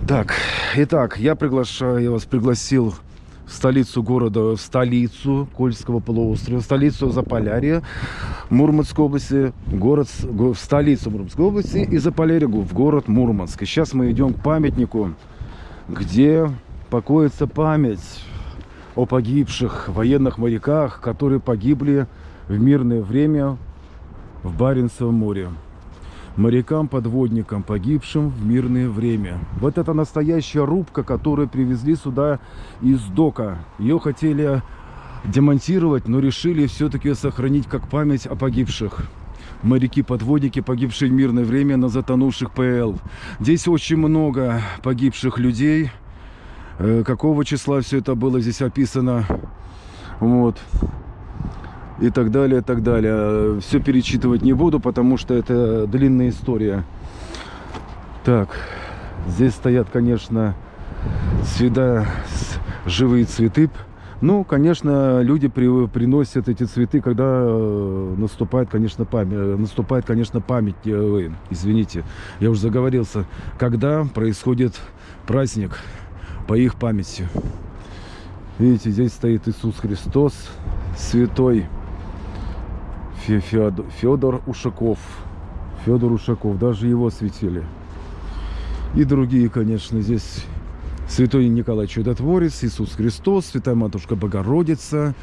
Так, итак, я приглашаю, я вас пригласил в столицу города, в столицу Кольского полуострова, в столицу Заполярья, Мурманской области, город, в столицу Мурманской области и Заполярья в город Мурманск. И сейчас мы идем к памятнику, где покоится память о погибших военных моряках, которые погибли в мирное время в Баренцевом море морякам-подводникам, погибшим в мирное время. Вот это настоящая рубка, которую привезли сюда из дока. Ее хотели демонтировать, но решили все-таки сохранить как память о погибших. Моряки-подводники, погибшие в мирное время на затонувших ПЛ. Здесь очень много погибших людей. Э, какого числа все это было здесь описано. Вот. И так далее, и так далее. Все перечитывать не буду, потому что это длинная история. Так, здесь стоят, конечно, всегда живые цветы. Ну, конечно, люди при, приносят эти цветы, когда э, наступает, конечно, память. Э, наступает, конечно, память. Ой, извините, я уже заговорился. Когда происходит праздник по их памяти. Видите, здесь стоит Иисус Христос, святой Феодор, Федор Ушаков. Федор Ушаков, даже его светили. И другие, конечно, здесь Святой Николай Чудотворец, Иисус Христос, Святая Матушка Богородица,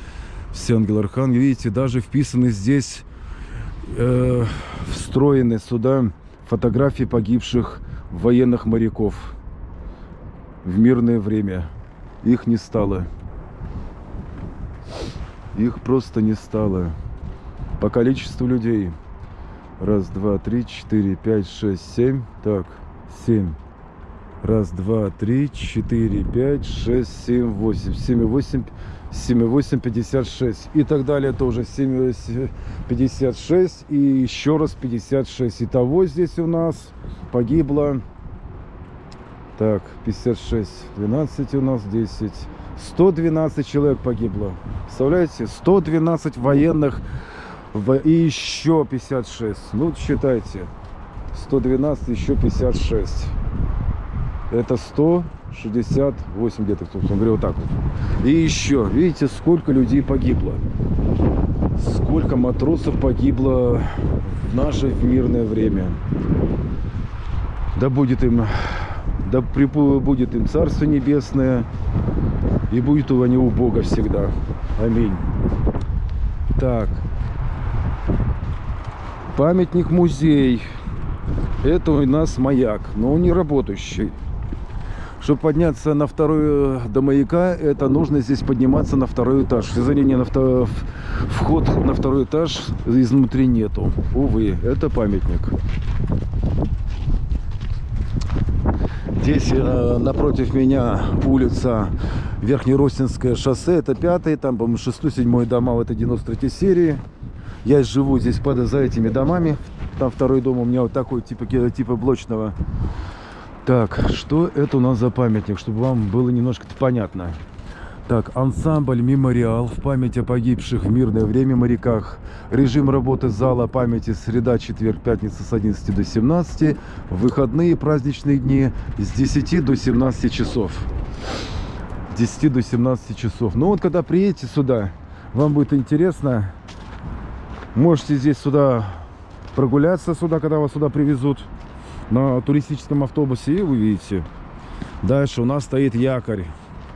все ангелы архангелы. Видите, даже вписаны здесь, э, встроены сюда фотографии погибших военных моряков в мирное время. Их не стало. Их просто не стало. По количеству людей. Раз, два, три, четыре, пять, шесть, семь. Так, семь. Раз, два, три, четыре, пять, шесть, семь, восемь. Семь восемь. семь восемь, пятьдесят шесть. И так далее тоже. Семь, пятьдесят шесть. И еще раз пятьдесят шесть. Итого здесь у нас погибло так, 56, 12 у нас, 10. 112 человек погибло. Представляете? 112 военных и еще 56. Ну, считайте. 112, еще 56. Это 168 где-то, собственно говоря, вот так вот. И еще, видите, сколько людей погибло. Сколько матросов погибло в наше мирное время. Да будет им да будет им Царство Небесное, и будет у они у Бога всегда. Аминь. Так. Памятник-музей. Это у нас маяк, но он не работающий. Чтобы подняться на второй до маяка, это нужно здесь подниматься на второй этаж. Сожалению, на втор... вход на второй этаж изнутри нету. Увы, это памятник. Здесь э, напротив меня улица Верхнеростинское шоссе. Это пятый, там, по-моему, шестой, седьмой дома в этой 93 серии. Я живу здесь под, за этими домами. Там второй дом у меня вот такой, типа, типа блочного. Так, что это у нас за памятник, чтобы вам было немножко понятно. Так, ансамбль «Мемориал» в память о погибших в мирное время моряках. Режим работы зала памяти среда, четверг, пятница с 11 до 17. Выходные праздничные дни с 10 до 17 часов. 10 до 17 часов. Ну вот, когда приедете сюда, вам будет интересно. Можете здесь сюда прогуляться, сюда, когда вас сюда привезут на туристическом автобусе, и вы видите. Дальше у нас стоит якорь.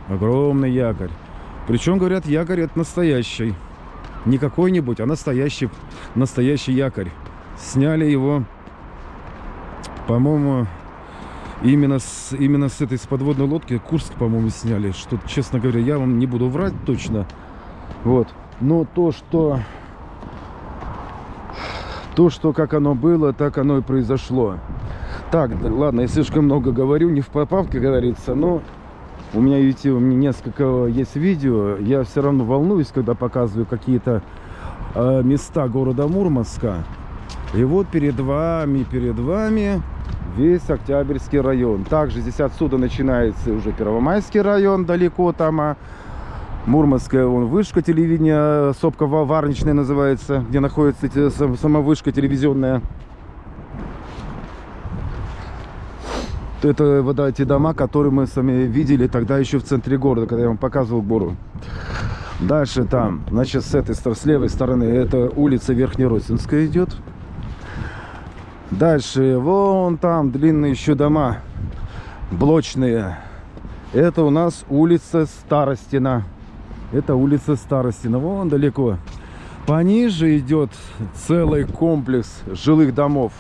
Огромный якорь. Причем, говорят, якорь это настоящий. Не какой-нибудь, а настоящий, настоящий якорь. Сняли его, по-моему, именно с, именно с этой с подводной лодки Курск, по-моему, сняли. Что, честно говоря, я вам не буду врать точно. Вот. Но то, что... То, что как оно было, так оно и произошло. Так, ладно, я слишком много говорю, не в попав, как говорится, но у меня, видите, у меня несколько есть видео. Я все равно волнуюсь, когда показываю какие-то э, места города Мурманска. И вот перед вами, перед вами весь Октябрьский район. Также здесь отсюда начинается уже Первомайский район, далеко там. А Мурманская, он вышка телевидения, сопка Варничная называется, где находится сама вышка телевизионная. Это вот эти дома, которые мы сами видели тогда еще в центре города, когда я вам показывал гору. Дальше там, значит, с этой с левой стороны, это улица Верхнеросинская идет. Дальше, вон там длинные еще дома, блочные. Это у нас улица Старостина. Это улица Старостина, вон далеко. Пониже идет целый комплекс жилых домов.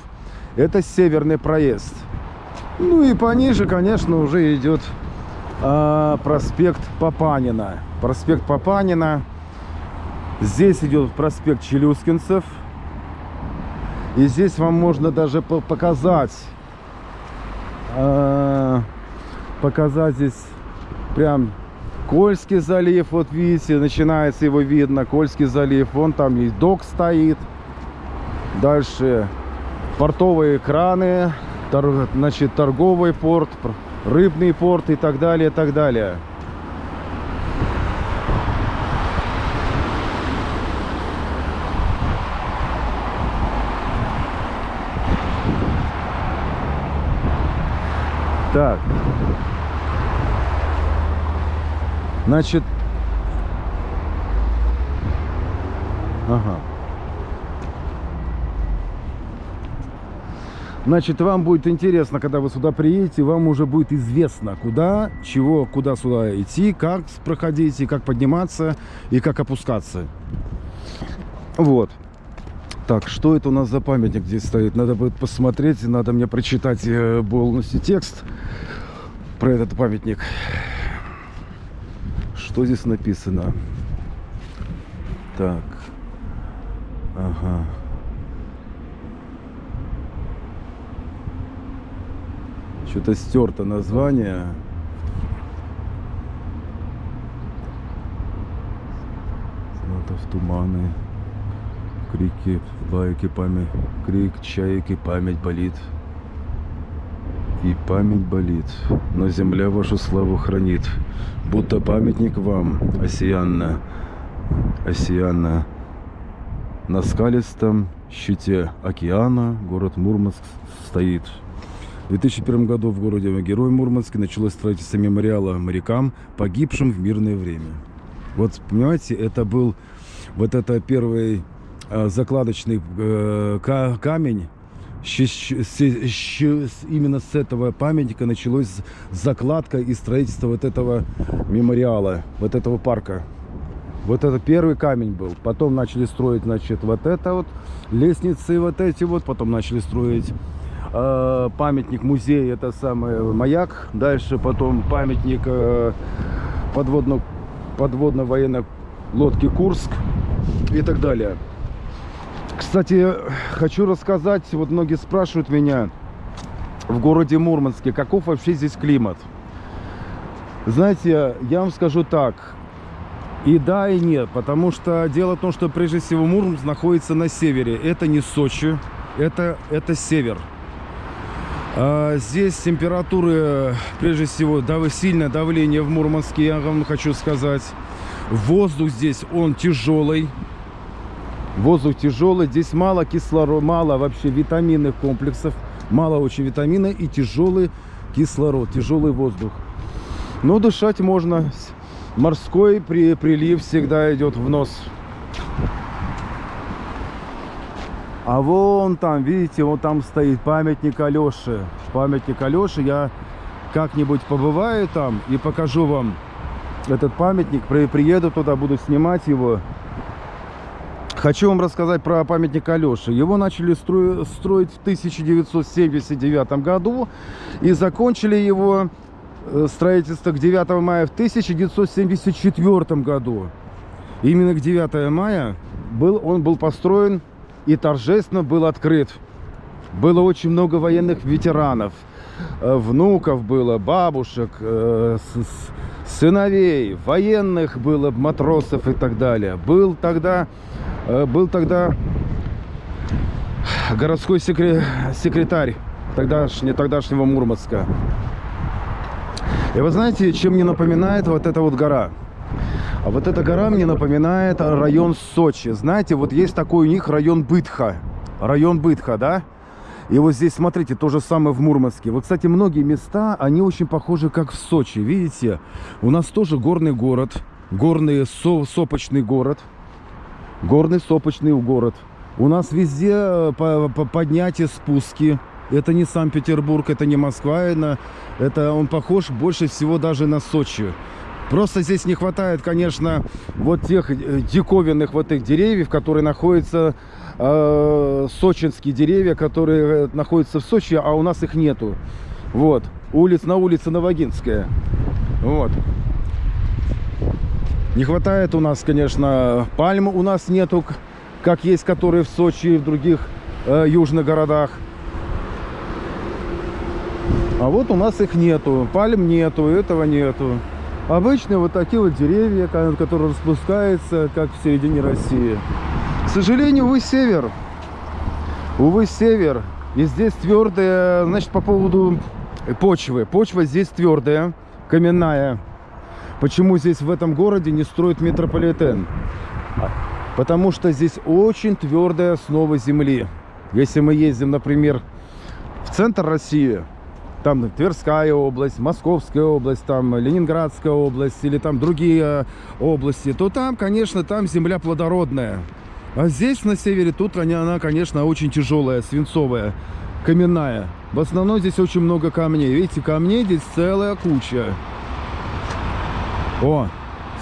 Это северный проезд. Ну и пониже, конечно, уже идет а, проспект Папанина. Проспект Папанина. Здесь идет проспект Челюскинцев. И здесь вам можно даже показать, э, показать здесь прям Кольский залив. Вот видите, начинается его видно. Кольский залив. Вон там есть док стоит. Дальше портовые краны, значит, торговый порт, рыбный порт и так далее, так далее. Так. Значит... Ага. Значит, вам будет интересно, когда вы сюда приедете, вам уже будет известно, куда, чего, куда сюда идти, как проходить, и как подниматься, и как опускаться. Вот. Так, что это у нас за памятник здесь стоит? Надо будет посмотреть, надо мне прочитать э, полностью текст про этот памятник. Что здесь написано? Так. Ага. Что-то стерто название. в туманы крики, байки, память, крик, чайки, память болит. И память болит, но земля вашу славу хранит, будто памятник вам, осиянно, осиянно. На скалистом щите океана город Мурманск стоит. В 2001 году в городе Герой Мурманске началось строительство мемориала морякам, погибшим в мирное время. Вот, понимаете, это был вот это первый Э, закладочный э, камень. Именно с этого памятника началось закладка и строительство вот этого мемориала, вот этого парка. Вот это первый камень был. Потом начали строить, значит, вот это вот, лестницы вот эти вот. Потом начали строить э, памятник, музей, это самый маяк. Дальше потом памятник э, подводно, подводно-военной лодки Курск и так далее. Кстати, хочу рассказать, вот многие спрашивают меня в городе Мурманске, каков вообще здесь климат. Знаете, я вам скажу так, и да, и нет, потому что дело в том, что прежде всего Мурманск находится на севере. Это не Сочи, это, это север. А здесь температуры, прежде всего, дав сильное давление в Мурманске, я вам хочу сказать. Воздух здесь, он тяжелый. Воздух тяжелый, здесь мало кислорода, мало вообще витаминных комплексов, мало очень витамина и тяжелый кислород, тяжелый воздух. Но дышать можно. Морской при, прилив всегда идет в нос. А вон там, видите, вот там стоит памятник Алёше. Памятник Алёше. Я как-нибудь побываю там и покажу вам этот памятник. Приеду туда, буду снимать его. Хочу вам рассказать про памятник Алёше. Его начали строить в 1979 году и закончили его э, строительство к 9 мая в 1974 году. Именно к 9 мая был, он был построен и торжественно был открыт. Было очень много военных ветеранов, э, внуков было, бабушек, э, сыновей, военных было, матросов и так далее. Был тогда Э, был тогда городской секретарь тогдашний, тогдашнего Мурманска. И вы знаете, чем мне напоминает вот эта вот гора? А вот эта гора мне напоминает район Сочи. Знаете, вот есть такой у них район Бытха. Район Бытха, да? И вот здесь, смотрите, то же самое в Мурманске. Вот, кстати, многие места, они очень похожи, как в Сочи. Видите, у нас тоже горный город, горный со сопочный город – горный сопочный город. У нас везде э, поднятия, спуски. Это не Санкт-Петербург, это не Москва, это он похож больше всего даже на Сочи. Просто здесь не хватает, конечно, вот тех э, диковинных вот этих деревьев, которые находятся, э, сочинские деревья, которые э, находятся в Сочи, а у нас их нету. Вот, улиц на улице Новогинская. Вот. Не хватает у нас, конечно, пальм у нас нету, как есть, которые в Сочи и в других э, южных городах. А вот у нас их нету, пальм нету, этого нету. Обычные вот такие вот деревья, ко- которые распускаются, как в середине России. К сожалению, увы, север. Увы, север. И здесь твердая, значит, по поводу почвы. Почва здесь твердая, каменная. Почему здесь в этом городе не строят метрополитен? Потому что здесь очень твердая основа земли. Если мы ездим, например, в центр России, там Тверская область, Московская область, там Ленинградская область или там другие э, области, то там, конечно, там земля плодородная. А здесь на севере тут она, она, конечно, очень тяжелая, свинцовая, каменная. В основном здесь очень много камней. Видите, камней здесь целая куча. О,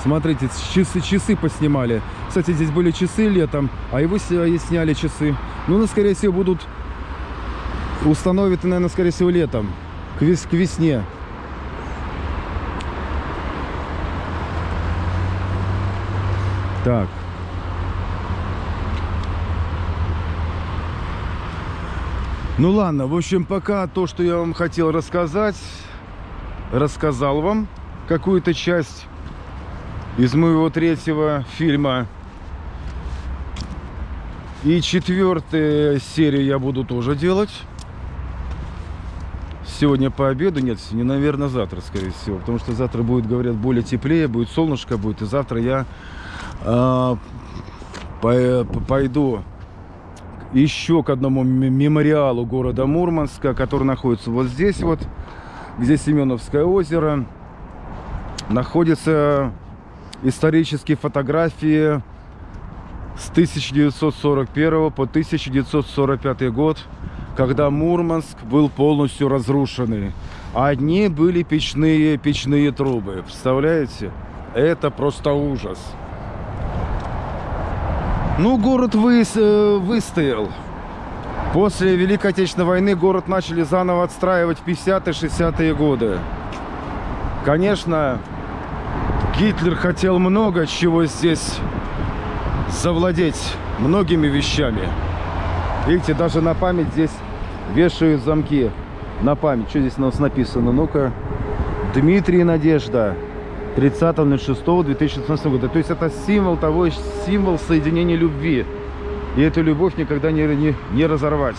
смотрите, часы, часы поснимали. Кстати, здесь были часы летом, а его и сняли часы. Ну, ну, скорее всего, будут установят, наверное, скорее всего, летом, к, вес- к весне. Так. Ну ладно, в общем, пока то, что я вам хотел рассказать, рассказал вам какую-то часть из моего третьего фильма. И четвертую серию я буду тоже делать. Сегодня по обеду, нет, не, наверное, завтра, скорее всего. Потому что завтра будет, говорят, более теплее, будет солнышко будет. И завтра я а, по- пойду еще к одному мемориалу города Мурманска, который находится вот здесь вот, где Семеновское озеро. Находятся исторические фотографии с 1941 по 1945 год, когда Мурманск был полностью разрушенный. Одни были печные, печные трубы. Представляете? Это просто ужас. Ну, город выс- э, выстоял. После Великой Отечественной войны город начали заново отстраивать в 50-60-е годы. Конечно, Гитлер хотел много чего здесь завладеть, многими вещами. Видите, даже на память здесь вешают замки. На память. Что здесь у нас написано? Ну-ка. Дмитрий Надежда. 30.06.2016 года. То есть это символ того, символ соединения любви. И эту любовь никогда не, не, не разорвать.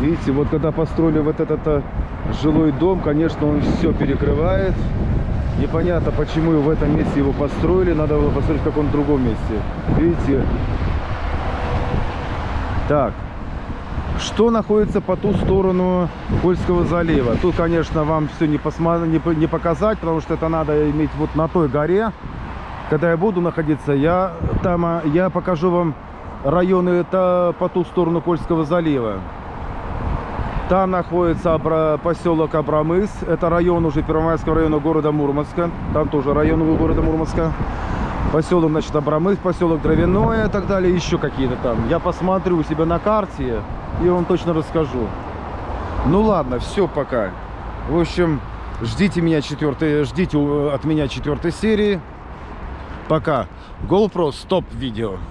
Видите, вот когда построили вот этот а, жилой дом, конечно, он все перекрывает. Непонятно, почему в этом месте его построили. Надо было построить в каком-то другом месте. Видите? Так. Что находится по ту сторону Кольского залива? Тут, конечно, вам все не, посма- не, не показать, потому что это надо иметь вот на той горе. Когда я буду находиться, я там а, я покажу вам районы это по ту сторону Кольского залива. Там находится Абра- поселок Абрамыс. Это район уже Первомайского района города Мурманска. Там тоже район города Мурманска. Поселок, значит, Абрамыс, поселок Дровяное и так далее. Еще какие-то там. Я посмотрю у себя на карте и вам точно расскажу. Ну ладно, все, пока. В общем, ждите меня четвертой, ждите от меня четвертой серии. Пока. GoPro стоп видео.